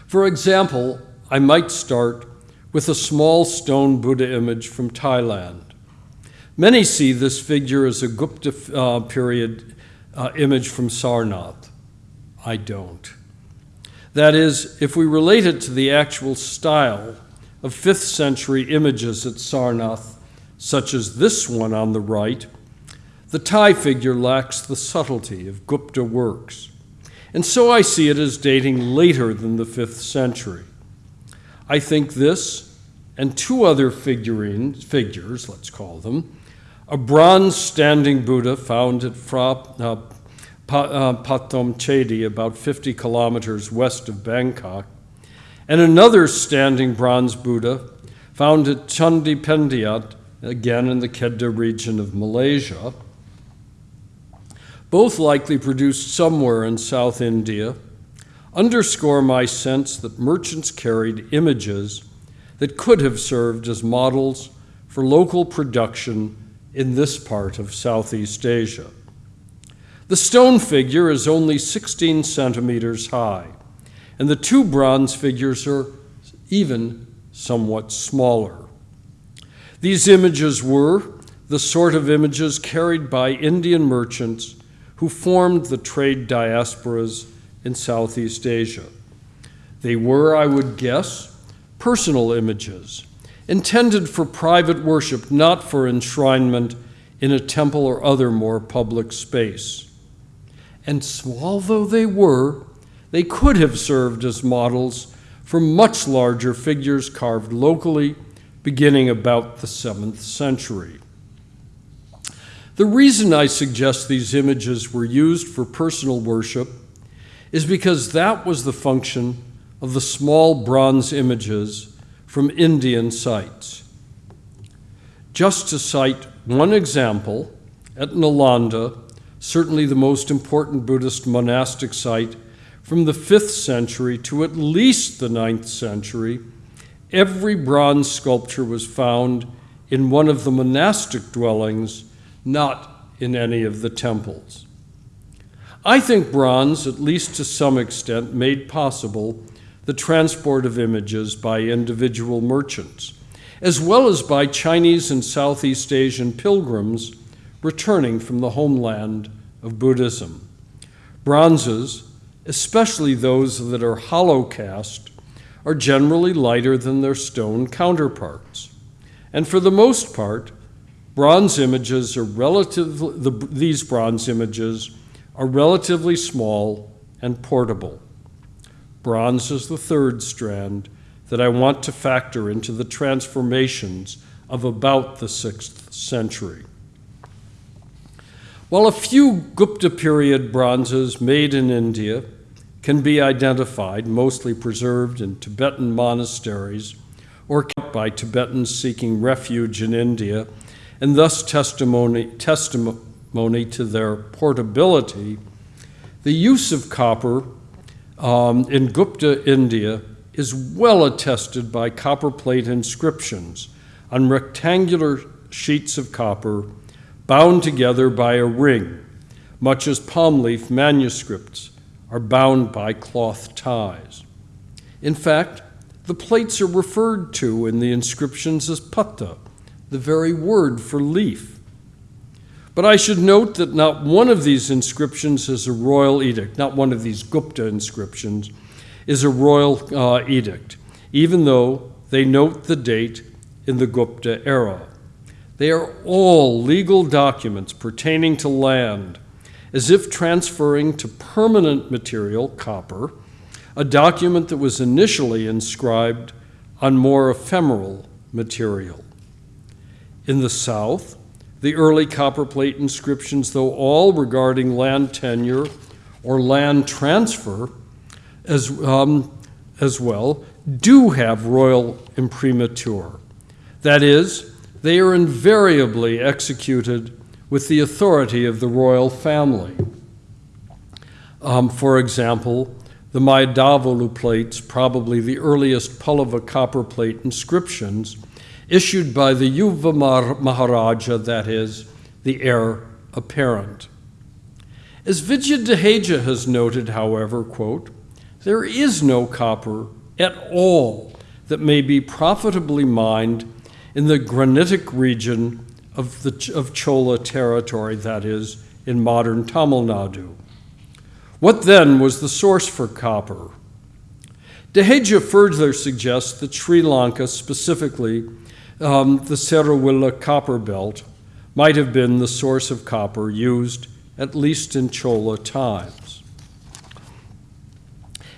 For example, I might start with a small stone Buddha image from Thailand. Many see this figure as a Gupta uh, period uh, image from Sarnath. I don't. That is, if we relate it to the actual style of 5th century images at Sarnath, such as this one on the right, the Thai figure lacks the subtlety of Gupta works. And so I see it as dating later than the 5th century. I think this and two other figurines, figures, let's call them, a bronze standing Buddha found at Phra uh, Uh, Pathom Chedi, about 50 kilometers west of Bangkok, and another standing bronze Buddha found at Chandi Pendiat, again in the Kedah region of Malaysia, both likely produced somewhere in South India, underscore my sense that merchants carried images that could have served as models for local production in this part of Southeast Asia. The stone figure is only 16 centimeters high, and the two bronze figures are even somewhat smaller. These images were the sort of images carried by Indian merchants who formed the trade diasporas in Southeast Asia. They were, I would guess, personal images, intended for private worship, not for enshrinement in a temple or other more public space. And small though they were, they could have served as models for much larger figures carved locally beginning about the 7th century. The reason I suggest these images were used for personal worship is because that was the function of the small bronze images from Indian sites. Just to cite one example, at Nalanda, certainly the most important Buddhist monastic site from the 5th century to at least the 9th century, every bronze sculpture was found in one of the monastic dwellings, not in any of the temples. I think bronze, at least to some extent, made possible the transport of images by individual merchants, as well as by Chinese and Southeast Asian pilgrims returning from the homeland of Buddhism. Bronzes, especially those that are hollow cast, are generally lighter than their stone counterparts. And for the most part, bronze images are relatively, the, these bronze images are relatively small and portable. Bronze is the third strand that I want to factor into the transformations of about the 6th century. While a few Gupta period bronzes made in India can be identified, mostly preserved in Tibetan monasteries or kept by Tibetans seeking refuge in India, and thus testimony, testimony to their portability, the use of copper um, in Gupta, India, is well attested by copperplate inscriptions on rectangular sheets of copper bound together by a ring, much as palm leaf manuscripts are bound by cloth ties. In fact, the plates are referred to in the inscriptions as patta, the very word for leaf. But I should note that not one of these inscriptions is a royal edict, not one of these Gupta inscriptions is a royal uh, edict, even though they note the date in the Gupta era. They are all legal documents pertaining to land, as if transferring to permanent material, copper, a document that was initially inscribed on more ephemeral material. In the South, the early copperplate inscriptions, though all regarding land tenure or land transfer as, um, as well, do have royal imprimatur. That is, they are invariably executed with the authority of the royal family. Um, for example, the Mayidavolu plates, probably the earliest Pallava copperplate inscriptions, issued by the Yuva Maharaja, that is, the heir apparent. As Vidya Dehejia has noted, however, quote, there is no copper at all that may be profitably mined in the granitic region of, the, of Chola territory, that is, in modern Tamil Nadu. What then was the source for copper? Dehejia further suggests that Sri Lanka specifically um, the Seruwila copper belt might have been the source of copper used at least in Chola times.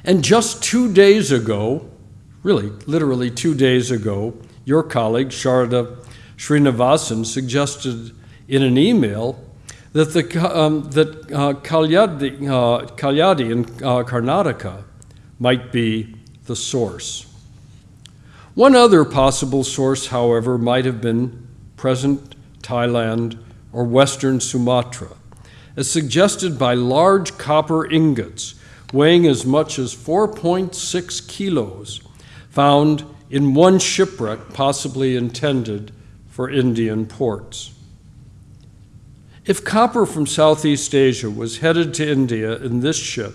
And just two days ago, really, literally two days ago, your colleague Sharada Srinivasan suggested in an email that, the, um, that uh, Kalyadi, uh, Kalyadi in uh, Karnataka might be the source. One other possible source, however, might have been present Thailand or western Sumatra, as suggested by large copper ingots, weighing as much as 4.6 kilos, found in one shipwreck possibly intended for Indian ports. If copper from Southeast Asia was headed to India in this ship,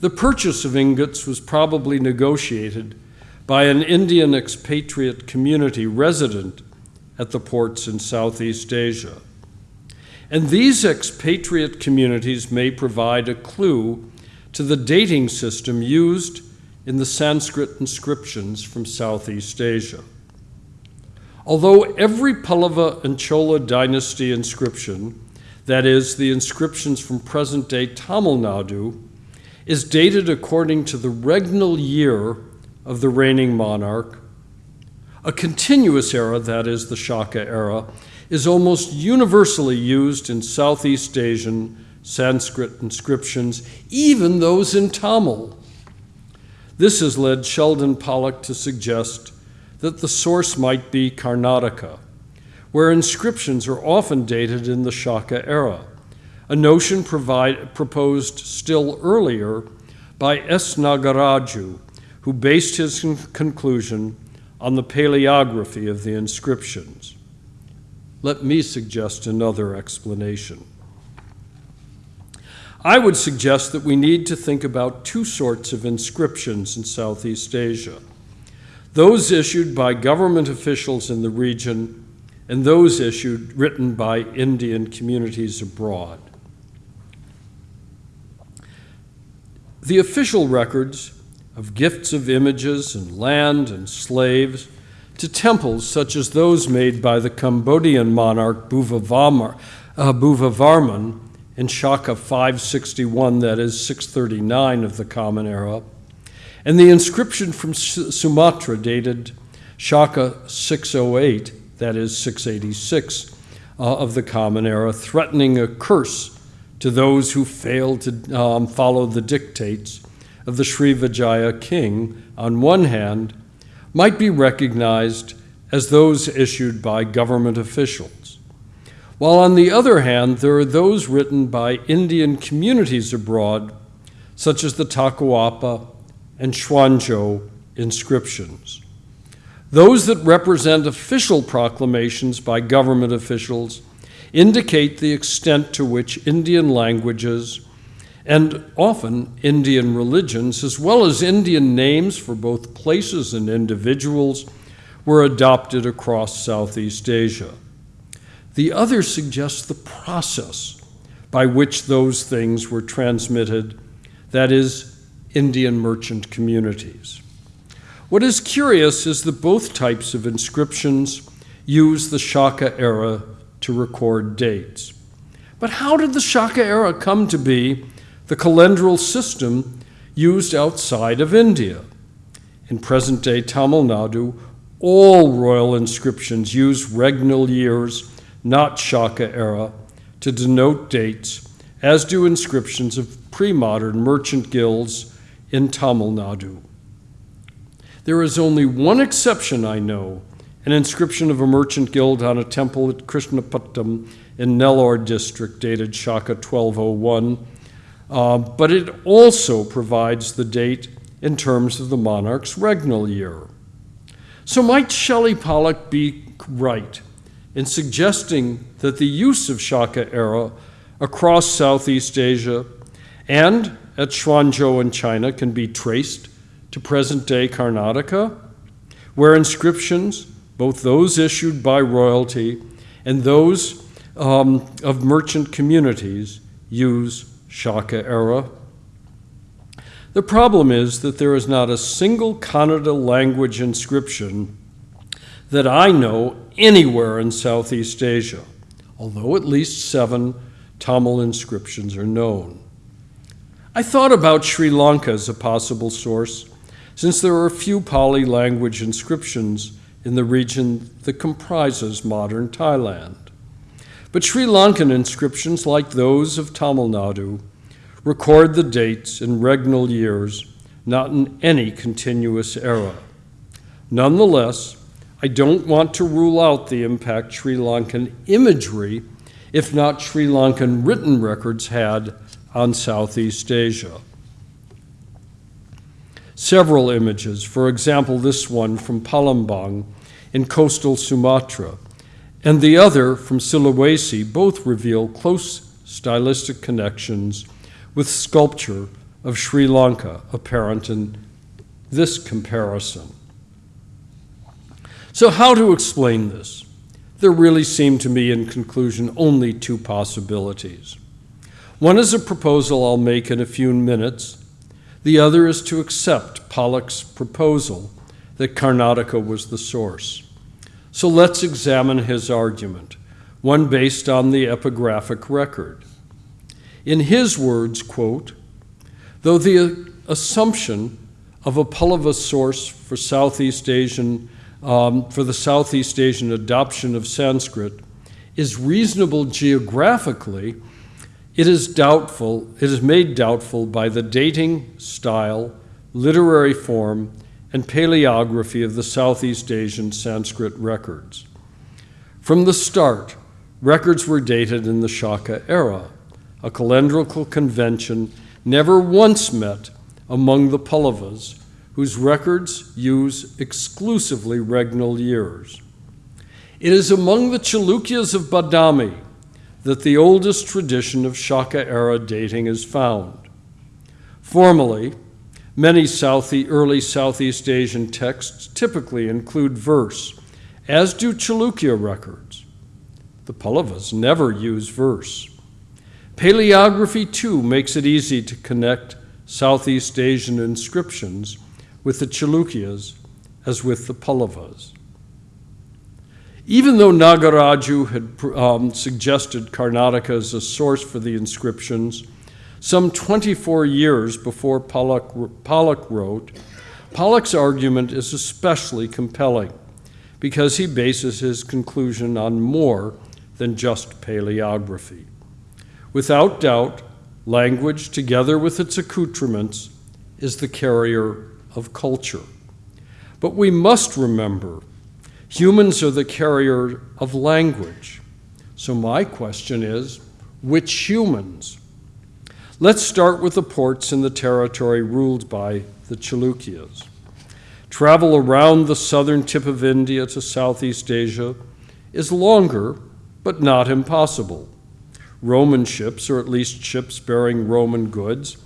the purchase of ingots was probably negotiated by an Indian expatriate community resident at the ports in Southeast Asia. And these expatriate communities may provide a clue to the dating system used in the Sanskrit inscriptions from Southeast Asia. Although every Pallava and Chola dynasty inscription, that is, the inscriptions from present day Tamil Nadu, is dated according to the regnal year of the reigning monarch, a continuous era, that is, the Shaka era, is almost universally used in Southeast Asian Sanskrit inscriptions, even those in Tamil. This has led Sheldon Pollock to suggest that the source might be Karnataka, where inscriptions are often dated in the Shaka era, a notion provide, proposed still earlier by S. Nagaraju, who based his conclusion on the paleography of the inscriptions. Let me suggest another explanation. I would suggest that we need to think about two sorts of inscriptions in Southeast Asia those issued by government officials in the region, and those issued written by Indian communities abroad. The official records of gifts of images and land and slaves to temples such as those made by the Cambodian monarch Bhavavarman, uh, Bhavavarman in Shaka 561, that is 639 of the Common Era, and the inscription from Sumatra dated Shaka 608, that is 686 uh, of the Common Era, threatening a curse to those who fail to um, follow the dictates of the Sri Vijaya king, on one hand, might be recognized as those issued by government officials, while on the other hand, there are those written by Indian communities abroad, such as the Takuapa and Quanzhou inscriptions. Those that represent official proclamations by government officials indicate the extent to which Indian languages and often Indian religions, as well as Indian names for both places and individuals, were adopted across Southeast Asia. The other suggests the process by which those things were transmitted, that is, Indian merchant communities. What is curious is that both types of inscriptions use the Shaka era to record dates. But how did the Shaka era come to be the calendral system used outside of India? In present day Tamil Nadu, all royal inscriptions use regnal years, not Shaka era, to denote dates, as do inscriptions of pre modern merchant guilds in Tamil Nadu. There is only one exception I know an inscription of a merchant guild on a temple at Krishnapatnam in Nellore district dated Shaka 1201, uh, but it also provides the date in terms of the monarch's regnal year. So might Shelley Pollock be right in suggesting that the use of Shaka era across Southeast Asia and at Quanzhou in China can be traced to present day Karnataka, where inscriptions, both those issued by royalty and those um, of merchant communities, use Shaka era. The problem is that there is not a single Kannada language inscription that I know anywhere in Southeast Asia, although at least seven Tamil inscriptions are known. I thought about Sri Lanka as a possible source, since there are a few Pali language inscriptions in the region that comprises modern Thailand. But Sri Lankan inscriptions, like those of Tamil Nadu, record the dates in regnal years, not in any continuous era. Nonetheless, I don't want to rule out the impact Sri Lankan imagery, if not Sri Lankan written records, had on Southeast Asia. several images, for example, this one from Palembang in coastal Sumatra, and the other from Sulawesi, both reveal close stylistic connections with sculpture of Sri Lanka apparent in this comparison. So, how to explain this? There really seem to me, in conclusion, only two possibilities. One is a proposal I'll make in a few minutes, the other is to accept Pollock's proposal that Karnataka was the source. So let's examine his argument, one based on the epigraphic record. In his words, quote, though the assumption of a Pallava source for Southeast Asian um, for the Southeast Asian adoption of Sanskrit is reasonable geographically, it is doubtful, it is made doubtful by the dating style, literary form, and paleography of the Southeast Asian Sanskrit records. From the start, records were dated in the Shaka era, a calendrical convention never once met among the Pallavas whose records use exclusively regnal years. It is among the Chalukyas of Badami that the oldest tradition of Shaka era dating is found. Formally, many early Southeast Asian texts typically include verse, as do Chalukya records. The Pallavas never use verse. Paleography, too, makes it easy to connect Southeast Asian inscriptions with the Chalukyas as with the Pallavas. Even though Nagaraju had um, suggested Karnataka as a source for the inscriptions, some 24 years before Pollock, Pollock wrote, Pollock's argument is especially compelling because he bases his conclusion on more than just paleography. Without doubt, language, together with its accoutrements, is the carrier of culture. But we must remember humans are the carrier of language. So, my question is which humans? Let's start with the ports in the territory ruled by the Chalukyas. Travel around the southern tip of India to Southeast Asia is longer, but not impossible. Roman ships, or at least ships bearing Roman goods,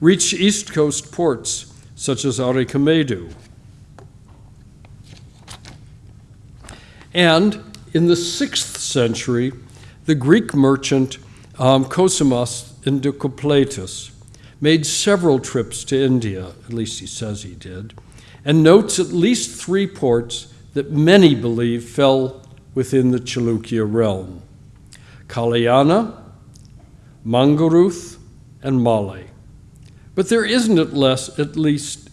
reach East Coast ports such as Arikamedu. And in the sixth century, the Greek merchant um, Indicopleustes made several trips to India, at least he says he did, and notes at least three ports that many believe fell within the Chalukya realm Kalyana, Mangaruth, and Male. But there isn't at, less, at least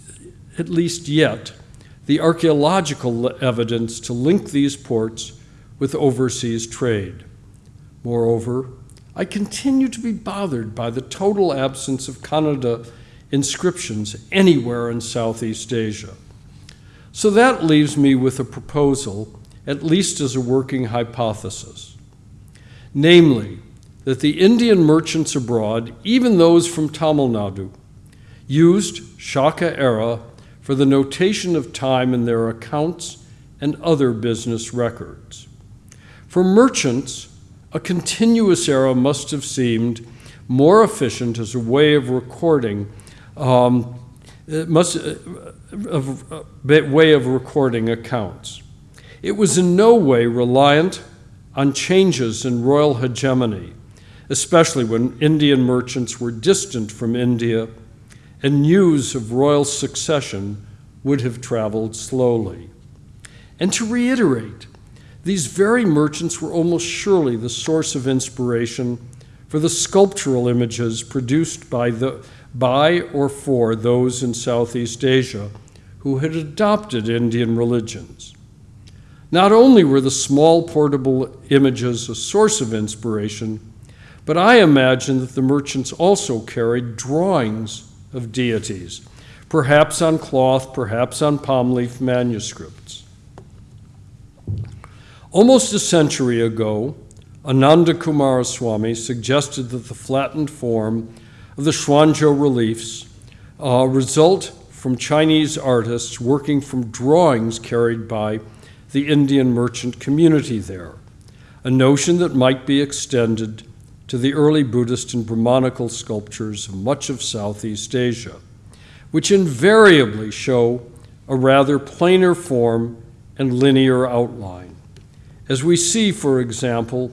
at least yet the archaeological evidence to link these ports with overseas trade. Moreover, I continue to be bothered by the total absence of Kannada inscriptions anywhere in Southeast Asia. So that leaves me with a proposal, at least as a working hypothesis. Namely, that the Indian merchants abroad, even those from Tamil Nadu, used Shaka era for the notation of time in their accounts and other business records. For merchants, a continuous era must have seemed more efficient as a way of recording, um, must, uh, of, uh, way of recording accounts. It was in no way reliant on changes in royal hegemony, especially when Indian merchants were distant from India and news of royal succession would have traveled slowly. And to reiterate, these very merchants were almost surely the source of inspiration for the sculptural images produced by, the, by or for those in Southeast Asia who had adopted Indian religions. Not only were the small portable images a source of inspiration, but I imagine that the merchants also carried drawings of deities, perhaps on cloth, perhaps on palm leaf manuscripts. Almost a century ago, Ananda Coomaraswamy suggested that the flattened form of the Quanzhou reliefs uh, result from Chinese artists working from drawings carried by the Indian merchant community there, a notion that might be extended to the early Buddhist and Brahmanical sculptures of much of Southeast Asia, which invariably show a rather plainer form and linear outline. As we see, for example,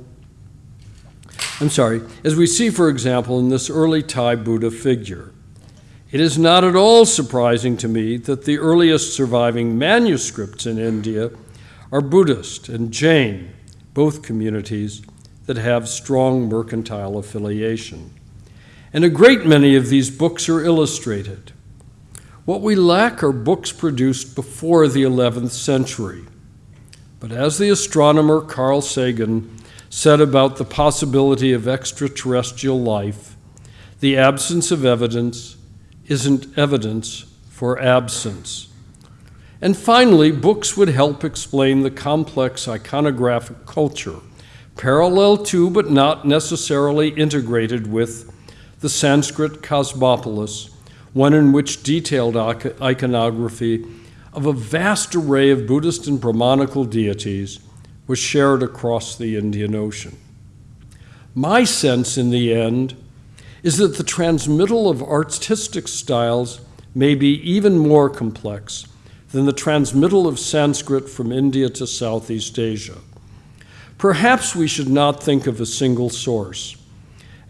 I'm sorry, as we see, for example, in this early Thai Buddha figure. It is not at all surprising to me that the earliest surviving manuscripts in India are Buddhist and Jain, both communities that have strong mercantile affiliation. And a great many of these books are illustrated. What we lack are books produced before the 11th century. But as the astronomer Carl Sagan said about the possibility of extraterrestrial life, the absence of evidence isn't evidence for absence. And finally, books would help explain the complex iconographic culture, parallel to but not necessarily integrated with the Sanskrit cosmopolis, one in which detailed iconography of a vast array of Buddhist and Brahmanical deities was shared across the Indian Ocean. My sense in the end is that the transmittal of artistic styles may be even more complex than the transmittal of Sanskrit from India to Southeast Asia. Perhaps we should not think of a single source.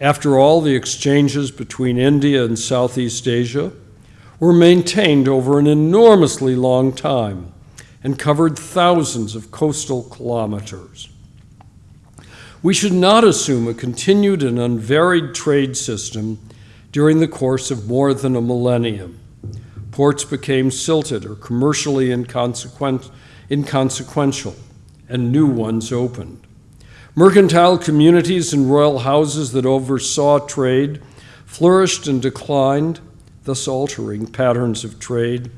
After all, the exchanges between India and Southeast Asia were maintained over an enormously long time and covered thousands of coastal kilometers. We should not assume a continued and unvaried trade system during the course of more than a millennium. Ports became silted or commercially inconsequent, inconsequential, and new ones opened. Mercantile communities and royal houses that oversaw trade flourished and declined, thus altering patterns of trade,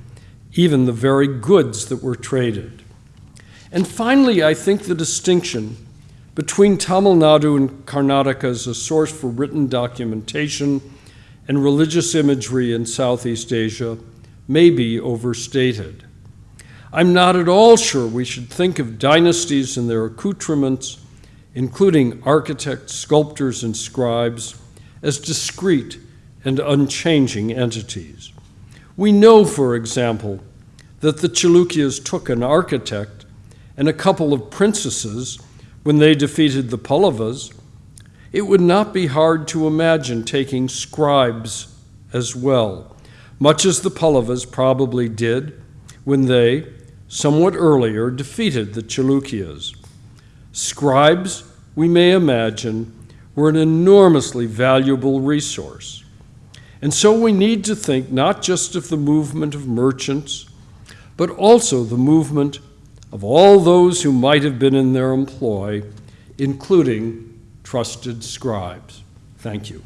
even the very goods that were traded. And finally, I think the distinction between Tamil Nadu and Karnataka as a source for written documentation and religious imagery in Southeast Asia may be overstated. I'm not at all sure we should think of dynasties and their accoutrements, including architects, sculptors, and scribes, as discrete and unchanging entities. We know, for example, that the Chalukyas took an architect and a couple of princesses when they defeated the Pallavas. It would not be hard to imagine taking scribes as well much as the Pallavas probably did when they, somewhat earlier, defeated the Chalukyas. Scribes, we may imagine, were an enormously valuable resource. And so we need to think not just of the movement of merchants, but also the movement of all those who might have been in their employ, including trusted scribes. Thank you.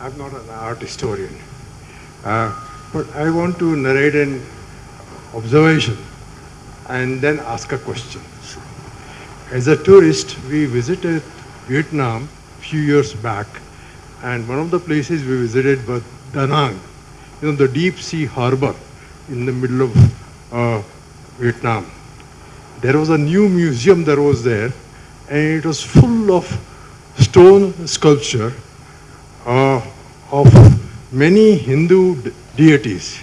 I'm not an art historian, but I want to narrate an observation and then ask a question. As a tourist, we visited Vietnam a few years back, and one of the places we visited was Da Nang, you know, the deep sea harbor in the middle of uh, Vietnam. There was a new museum that was there, and it was full of stone sculpture uh, of many Hindu deities,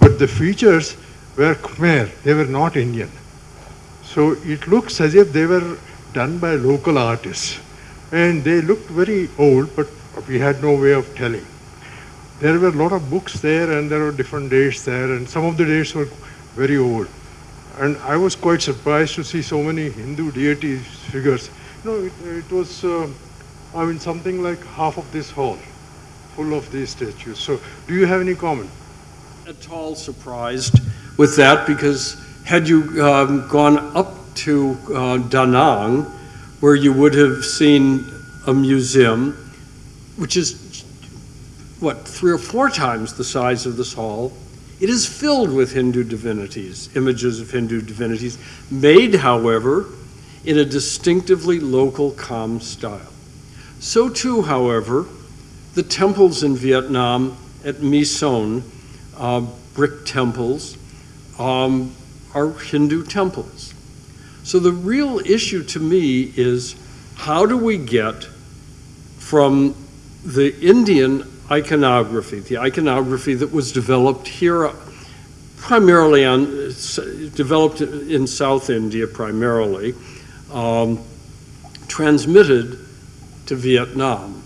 but the features were Khmer, they were not Indian. So it looks as if they were done by local artists. And they looked very old, but we had no way of telling. There were a lot of books there, and there were different dates there, and some of the dates were very old. And I was quite surprised to see so many Hindu deities figures. You know, it, it was. Uh, I mean, something like half of this hall full of these statues. So, do you have any comment? At all surprised with that because had you um, gone up to uh, Da Nang, where you would have seen a museum, which is what, three or four times the size of this hall, it is filled with Hindu divinities, images of Hindu divinities, made, however, in a distinctively local, Cham style. So too, however, the temples in Vietnam at My Son, uh, brick temples, um, are Hindu temples. So the real issue to me is how do we get from the Indian iconography, the iconography that was developed here primarily on, developed in South India primarily, um, transmitted to Vietnam.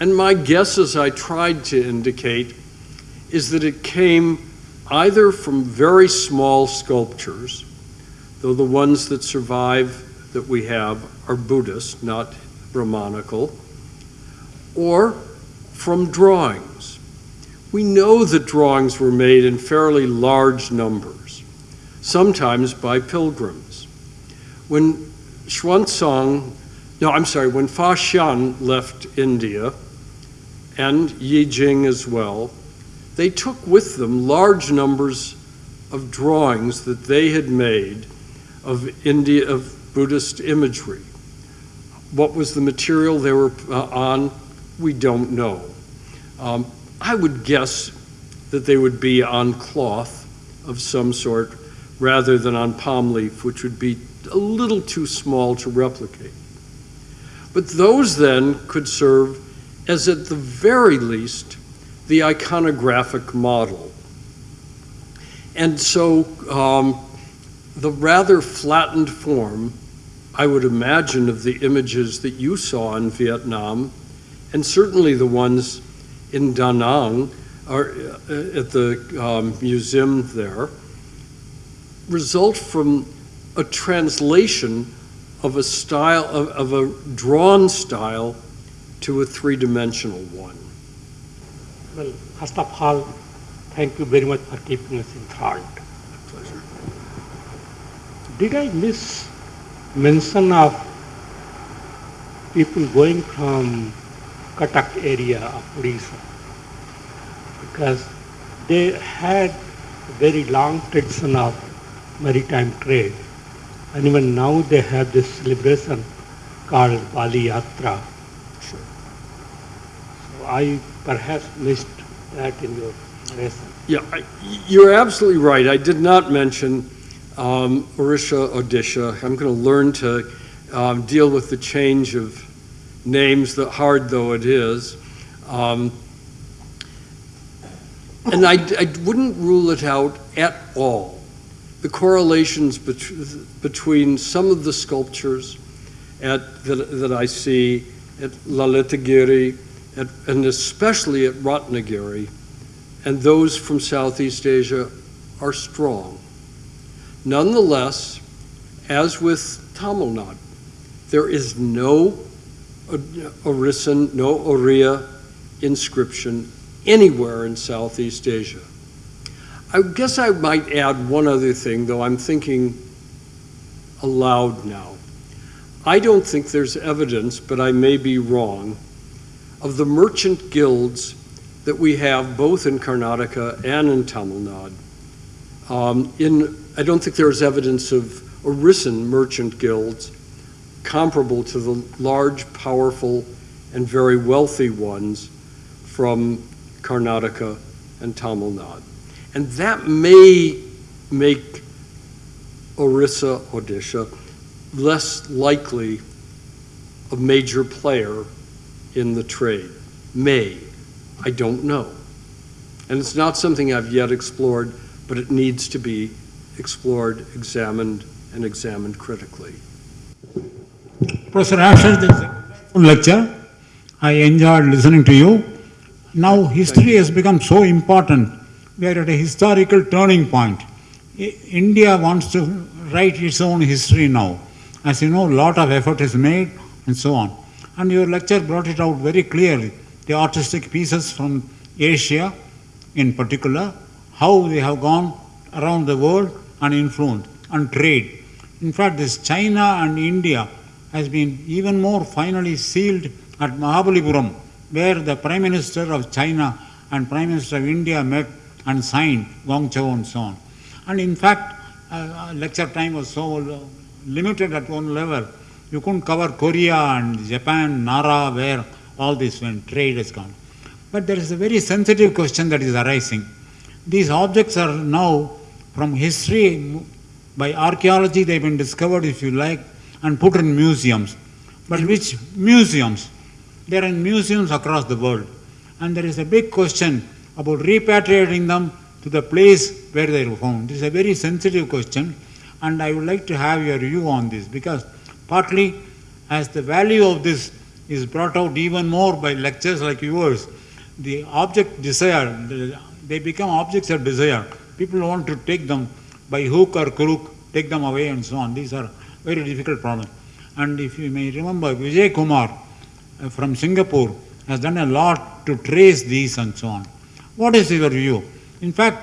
And my guess, as I tried to indicate, is that it came either from very small sculptures, though the ones that survive that we have are Buddhist, not Brahmanical, or from drawings. We know that drawings were made in fairly large numbers, sometimes by pilgrims. When Xuanzang, no, I'm sorry, when Fa Xian left India, and Yi Jing as well, they took with them large numbers of drawings that they had made of India of Buddhist imagery. What was the material they were uh, on? We don't know. Um, I would guess that they would be on cloth of some sort rather than on palm leaf, which would be a little too small to replicate. But those then could serve as, at the very least, the iconographic model. And so um, the rather flattened form, I would imagine, of the images that you saw in Vietnam, and certainly the ones in Da Nang, or uh, at the um, museum there, result from a translation of a style, of, of a drawn style to a three-dimensional one. Well, first of all, thank you very much for keeping us enthralled. Pleasure. Did I miss mention of people going from Cuttack area of Odisha? Because they had a very long tradition of maritime trade. And even now they have this celebration called Bali Yatra. I perhaps missed that in your lesson. Yeah, I, you're absolutely right. I did not mention um, Orissa, Odisha. I'm going to learn to um, deal with the change of names, that hard though it is. Um, and I, I wouldn't rule it out at all. The correlations bet between some of the sculptures at, that, that I see at Lalitagiri, and especially at Ratnagiri, and those from Southeast Asia are strong. Nonetheless, as with Tamil Nadu, there is no Orissan, no Oriya inscription anywhere in Southeast Asia. I guess I might add one other thing, though I'm thinking aloud now. I don't think there's evidence, but I may be wrong, of the merchant guilds that we have both in Karnataka and in Tamil Nadu. Um, in, I don't think there's evidence of Orissan merchant guilds comparable to the large, powerful, and very wealthy ones from Karnataka and Tamil Nadu. And that may make Orissa, Odisha, less likely a major player in the trade. May. I don't know. And it's not something I've yet explored, but it needs to be explored, examined, and examined critically. Professor Asher, this is a lecture. I enjoyed listening to you. Now history has become so important. We are at a historical turning point. I- India wants to write its own history now. As you know, a lot of effort is made and so on. And your lecture brought it out very clearly. The artistic pieces from Asia in particular, how they have gone around the world and influenced and trade. In fact, this China and India has been even more finally sealed at Mahabalipuram, where the Prime Minister of China and Prime Minister of India met and signed Guangzhou and so on. And in fact, uh, uh, lecture time was so limited at one level. You couldn't cover Korea and Japan, Nara, where all this when trade has gone. But there is a very sensitive question that is arising. These objects are now from history, by archaeology, they've been discovered, if you like, and put in museums. But which museums? They are in museums across the world. And there is a big question about repatriating them to the place where they were found. This is a very sensitive question, and I would like to have your view on this because partly as the value of this is brought out even more by lectures like yours, the object desire, they become objects of desire. People want to take them by hook or crook, take them away and so on. These are very difficult problems. And if you may remember, Vijay Kumar uh, from Singapore has done a lot to trace these and so on. What is your view? In fact,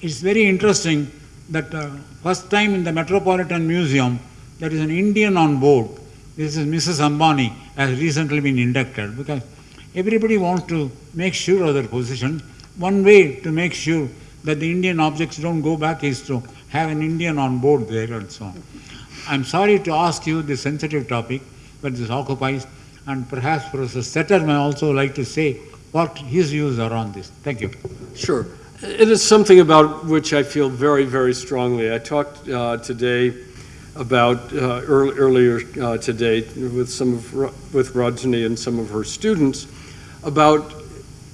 it's very interesting that uh, first time in the Metropolitan Museum, there is an Indian on board. This is Mrs. Ambani, has recently been inducted because everybody wants to make sure of their position. One way to make sure that the Indian objects don't go back is to have an Indian on board there and so on. I'm sorry to ask you this sensitive topic, but this occupies, and perhaps Professor Settar may also like to say what his views are on this. Thank you. Sure. It is something about which I feel very, very strongly. I talked uh, today about, uh, earl- earlier uh, today with some of, with Rajni and some of her students, about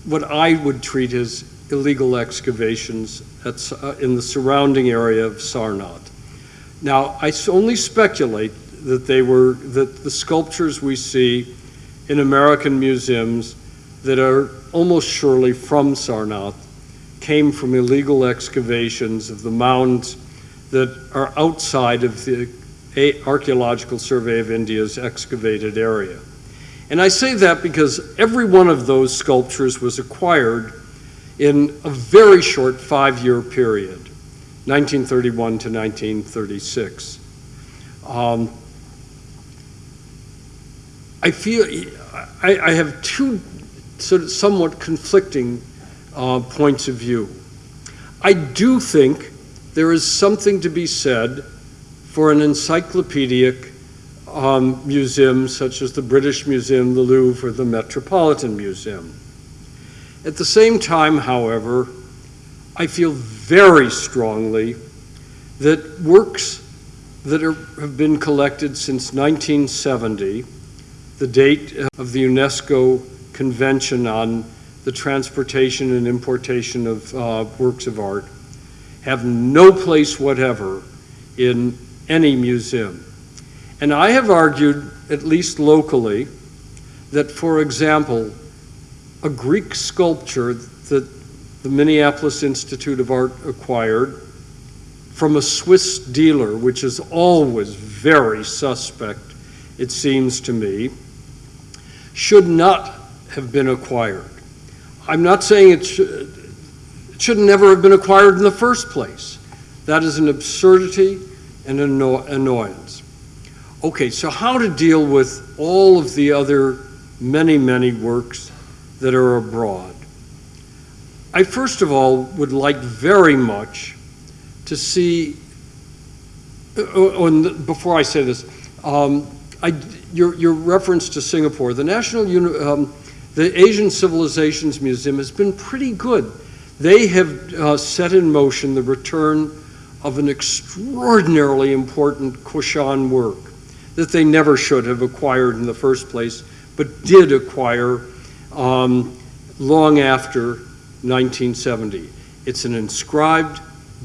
what I would treat as illegal excavations at, uh, in the surrounding area of Sarnath. Now, I only speculate that they were, that the sculptures we see in American museums that are almost surely from Sarnath came from illegal excavations of the mounds that are outside of the Archaeological Survey of India's excavated area. And I say that because every one of those sculptures was acquired in a very short five-year period, 1931 to 1936. Um, I feel, I, I have two sort of somewhat conflicting uh, points of view. I do think there is something to be said for an encyclopedic um, museum such as the British Museum, the Louvre, or the Metropolitan Museum. At the same time, however, I feel very strongly that works that are, have been collected since 1970, the date of the UNESCO Convention on the Transportation and Importation of uh, Works of Art, have no place whatever in any museum. And I have argued, at least locally, that, for example, a Greek sculpture that the Minneapolis Institute of Art acquired from a Swiss dealer, which is always very suspect, it seems to me, should not have been acquired. I'm not saying it should, it should never have been acquired in the first place. That is an absurdity and anno- annoyance. Okay, so how to deal with all of the other many, many works that are abroad? I first of all would like very much to see, uh, uh, and before I say this, um, I, your, your reference to Singapore, the National, um, the Asian Civilizations Museum has been pretty good. They have uh, set in motion the return of an extraordinarily important Kushan work that they never should have acquired in the first place, but did acquire um, long after 1970. It's an inscribed,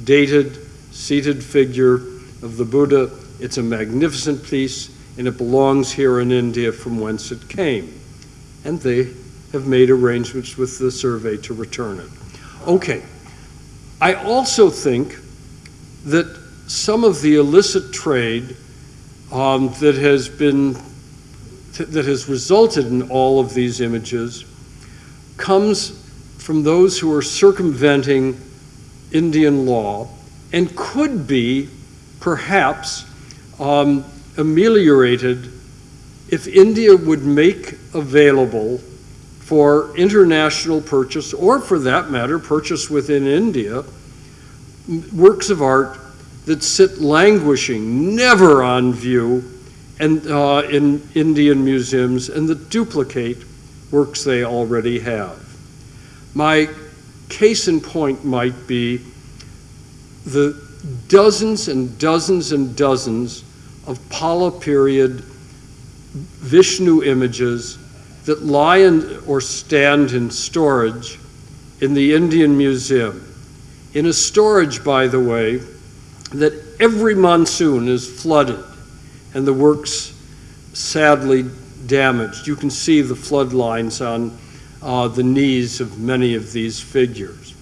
dated, seated figure of the Buddha. It's a magnificent piece, and it belongs here in India from whence it came. And they have made arrangements with the survey to return it. Okay. I also think that some of the illicit trade um, that has been that has resulted in all of these images comes from those who are circumventing Indian law and could be perhaps um, ameliorated if India would make available for international purchase, or for that matter, purchase within India, works of art that sit languishing, never on view, and uh, in Indian museums and that duplicate works they already have. My case in point might be the dozens and dozens and dozens of Pala period Vishnu images that lie in, or stand in storage in the Indian Museum. In a storage, by the way, that every monsoon is flooded and the works sadly damaged. You can see the flood lines on uh, the knees of many of these figures.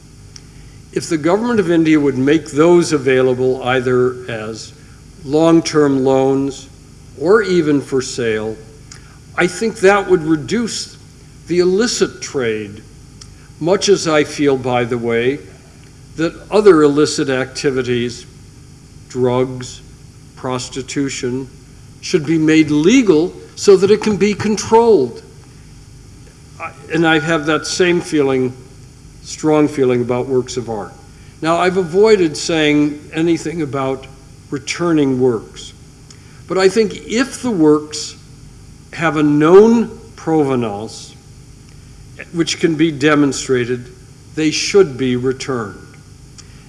If the government of India would make those available either as long-term loans or even for sale, I think that would reduce the illicit trade, much as I feel, by the way, that other illicit activities, drugs, prostitution, should be made legal so that it can be controlled. And I have that same feeling, strong feeling about works of art. Now, I've avoided saying anything about returning works. But I think if the works have a known provenance, which can be demonstrated, they should be returned.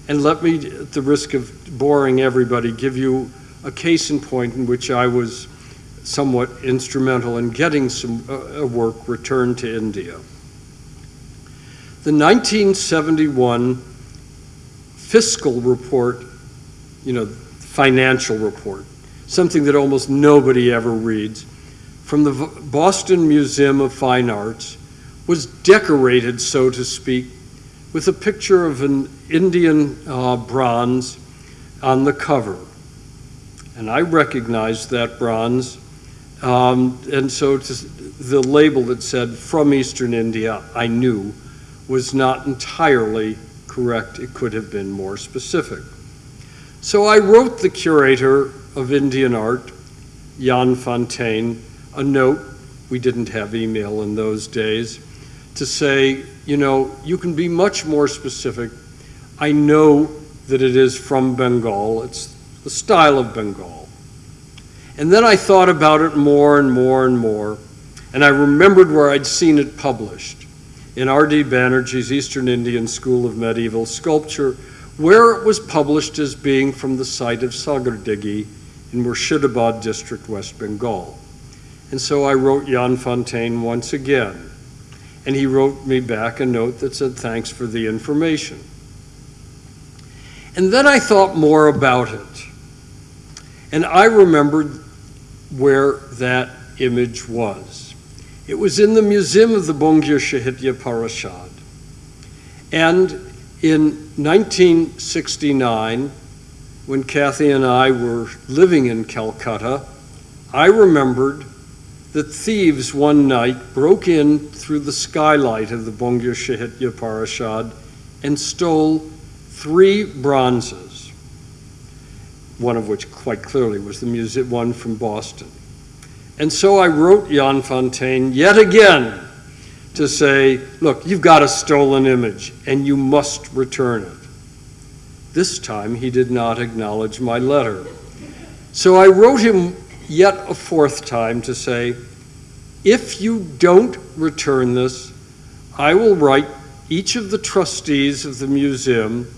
And let me, at the risk of boring everybody, give you a case in point in which I was somewhat instrumental in getting some uh, work returned to India. The 1971 fiscal report, you know, financial report, something that almost nobody ever reads, from the Boston Museum of Fine Arts was decorated, so to speak, with a picture of an Indian uh, bronze on the cover. And I recognized that bronze. Um, and so the label that said from Eastern India, I knew, was not entirely correct. It could have been more specific. So I wrote the curator of Indian art, Jan Fontein, a note. We didn't have email in those days to say, you know, you can be much more specific. I know that it is from Bengal. It's the style of Bengal. And then I thought about it more and more and more, and I remembered where I'd seen it published in R.D. Banerjee's Eastern Indian School of Medieval Sculpture, where it was published as being from the site of Sagardigi in Murshidabad district, West Bengal. And so I wrote Jan Fontein once again, and he wrote me back a note that said, thanks for the information. And then I thought more about it. And I remembered where that image was. It was in the Museum of the Bangiya Sahitya Parishad. And in 1969, when Kathy and I were living in Calcutta, I remembered that thieves one night broke in through the skylight of the Bangiya Sahitya Parishad and stole three bronzes, one of which quite clearly was the music one from Boston. And so I wrote Jan Fontein yet again to say, look, you've got a stolen image and you must return it. This time he did not acknowledge my letter. So I wrote him yet a fourth time to say, if you don't return this, I will write each of the trustees of the museum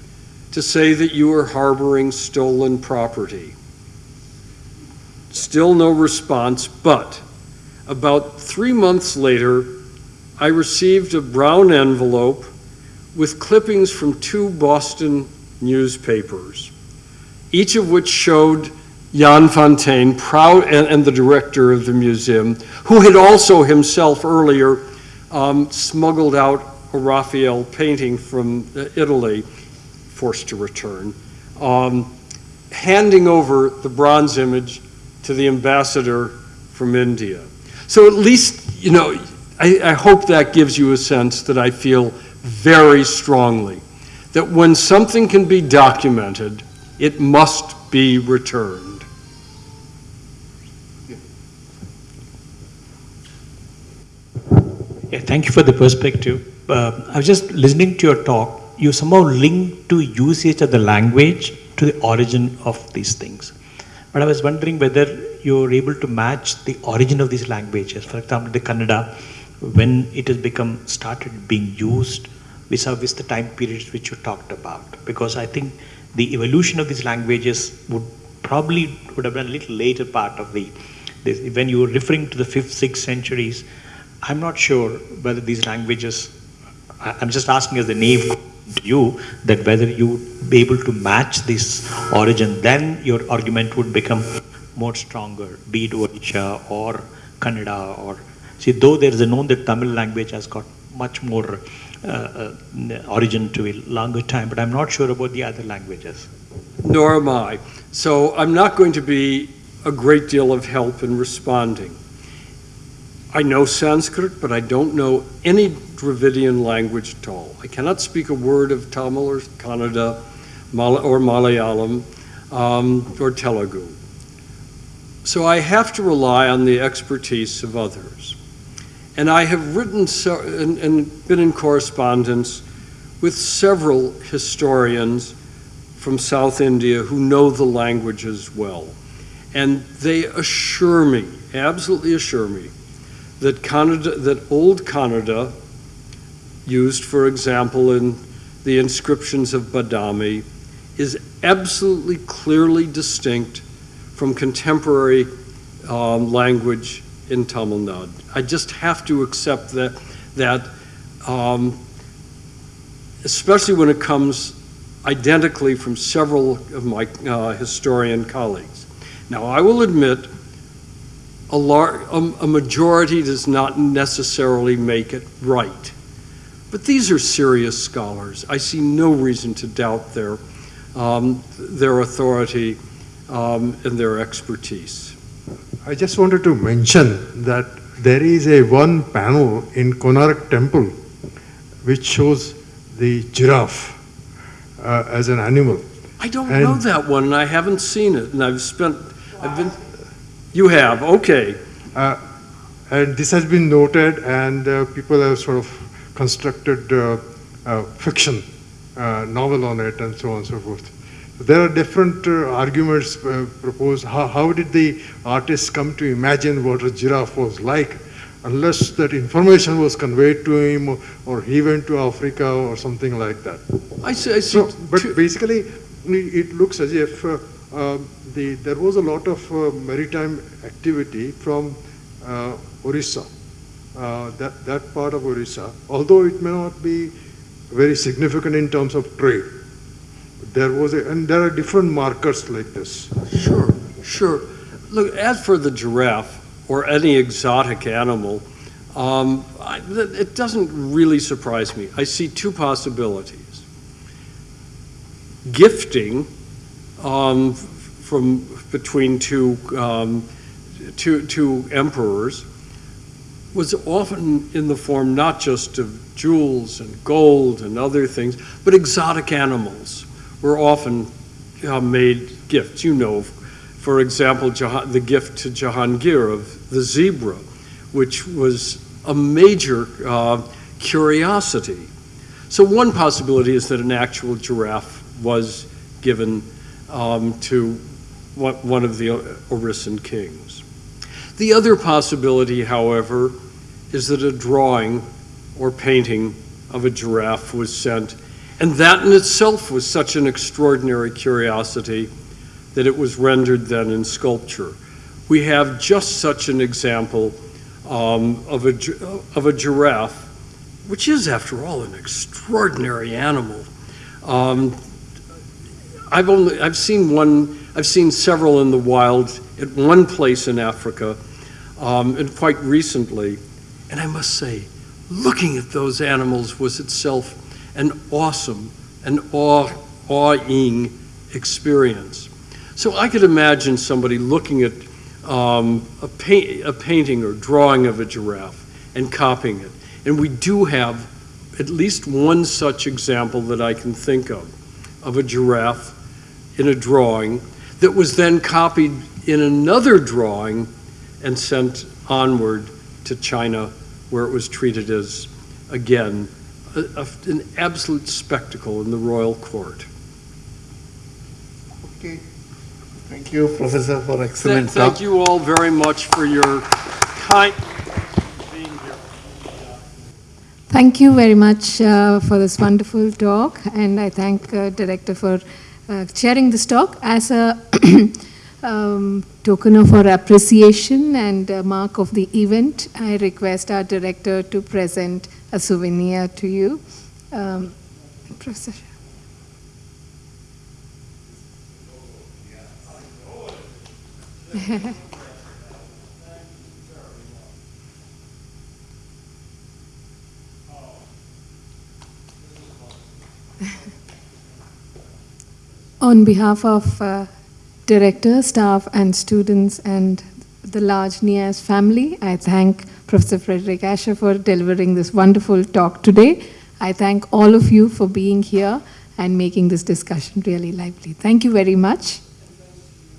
to say that you are harboring stolen property. Still no response, but about three months later, I received a brown envelope with clippings from two Boston newspapers, each of which showed Jan Fontein, proud, and, and, the director of the museum, who had also himself earlier um, smuggled out a Raphael painting from Italy forced to return, um, handing over the bronze image to the ambassador from India. So at least, you know, I, I hope that gives you a sense that I feel very strongly that when something can be documented, it must be returned. Yeah, thank you for the perspective. Uh, I was just listening to your talk you somehow link to usage of the language to the origin of these things. But I was wondering whether you're able to match the origin of these languages. For example, the Kannada, when it has become started being used vis-a-vis the time periods which you talked about. Because I think the evolution of these languages would probably would have been a little later part of the, this, when you were referring to the fifth, sixth centuries, I'm not sure whether these languages, I'm just asking as a naive to you, that whether you would be able to match this origin, then your argument would become more stronger, be it Odisha or Kannada or, see, though there is a known that Tamil language has got much more uh, uh, origin to a longer time, but I'm not sure about the other languages. Nor am I. So I'm not going to be a great deal of help in responding. I know Sanskrit, but I don't know any Dravidian language at all. I cannot speak a word of Tamil or Kannada or Malayalam um, or Telugu. So I have to rely on the expertise of others. And I have written so, and, and been in correspondence with several historians from South India who know the languages well. And they assure me, absolutely assure me, that Kannada, that Old Kannada, used, for example, in the inscriptions of Badami, is absolutely clearly distinct from contemporary um, language in Tamil Nadu. I just have to accept that, that um, especially when it comes identically from several of my uh, historian colleagues. Now, I will admit a, lar- a, a majority does not necessarily make it right. But these are serious scholars. I see no reason to doubt their, um, their authority um, and their expertise. I just wanted to mention that there is a one panel in Konark temple which shows the giraffe uh, as an animal. I don't And- know that one, and I haven't seen it, and I've spent, I've been, you have, okay. Uh, and this has been noted, and uh, people have sort of constructed uh, uh, fiction uh, novel on it, and so on and so forth. There are different uh, arguments uh, proposed. How, how did the artist come to imagine what a giraffe was like, unless that information was conveyed to him, or, or he went to Africa or something like that. I see, I see. So, but basically, it looks as if the, there was a lot of uh, maritime activity from uh, Orissa, uh, that, that part of Orissa, although it may not be very significant in terms of trade. There was a, and there are different markers like this. Sure, sure. Look, as for the giraffe or any exotic animal, um, I, it doesn't really surprise me. I see two possibilities. Gifting um, from between two, um, two, two emperors was often in the form not just of jewels and gold and other things, but exotic animals were often uh, made gifts. You know, for example, the gift to Jahangir of the zebra, which was a major uh, curiosity. So one possibility is that an actual giraffe was given um, to one of the Orissan kings. The other possibility, however, is that a drawing or painting of a giraffe was sent, and that in itself was such an extraordinary curiosity that it was rendered then in sculpture. We have just such an example um, of, a, of a giraffe, which is, after all, an extraordinary animal. Um, I've only I've seen one. I've seen several in the wild at one place in Africa, um, and quite recently. And I must say, looking at those animals was itself an awesome, an awe, awing experience. So I could imagine somebody looking at um, a, paint, a painting or drawing of a giraffe and copying it. And we do have at least one such example that I can think of, of a giraffe in a drawing that was then copied in another drawing and sent onward to China, where it was treated as, again, a, a- an absolute spectacle in the royal court. Okay. Thank you, Professor, for Th- excellent Thank talk. you all very much for your kind being here. Thank you very much uh, for this wonderful talk, and I thank uh, Director for chairing this talk as a um, token of our appreciation and mark of the event. I request our Director to present a souvenir to you. Um, Professor. On behalf of uh, director, staff, and students, and the large NIAS family, I thank Professor Frederick Asher for delivering this wonderful talk today. I thank all of you for being here and making this discussion really lively. Thank you very much.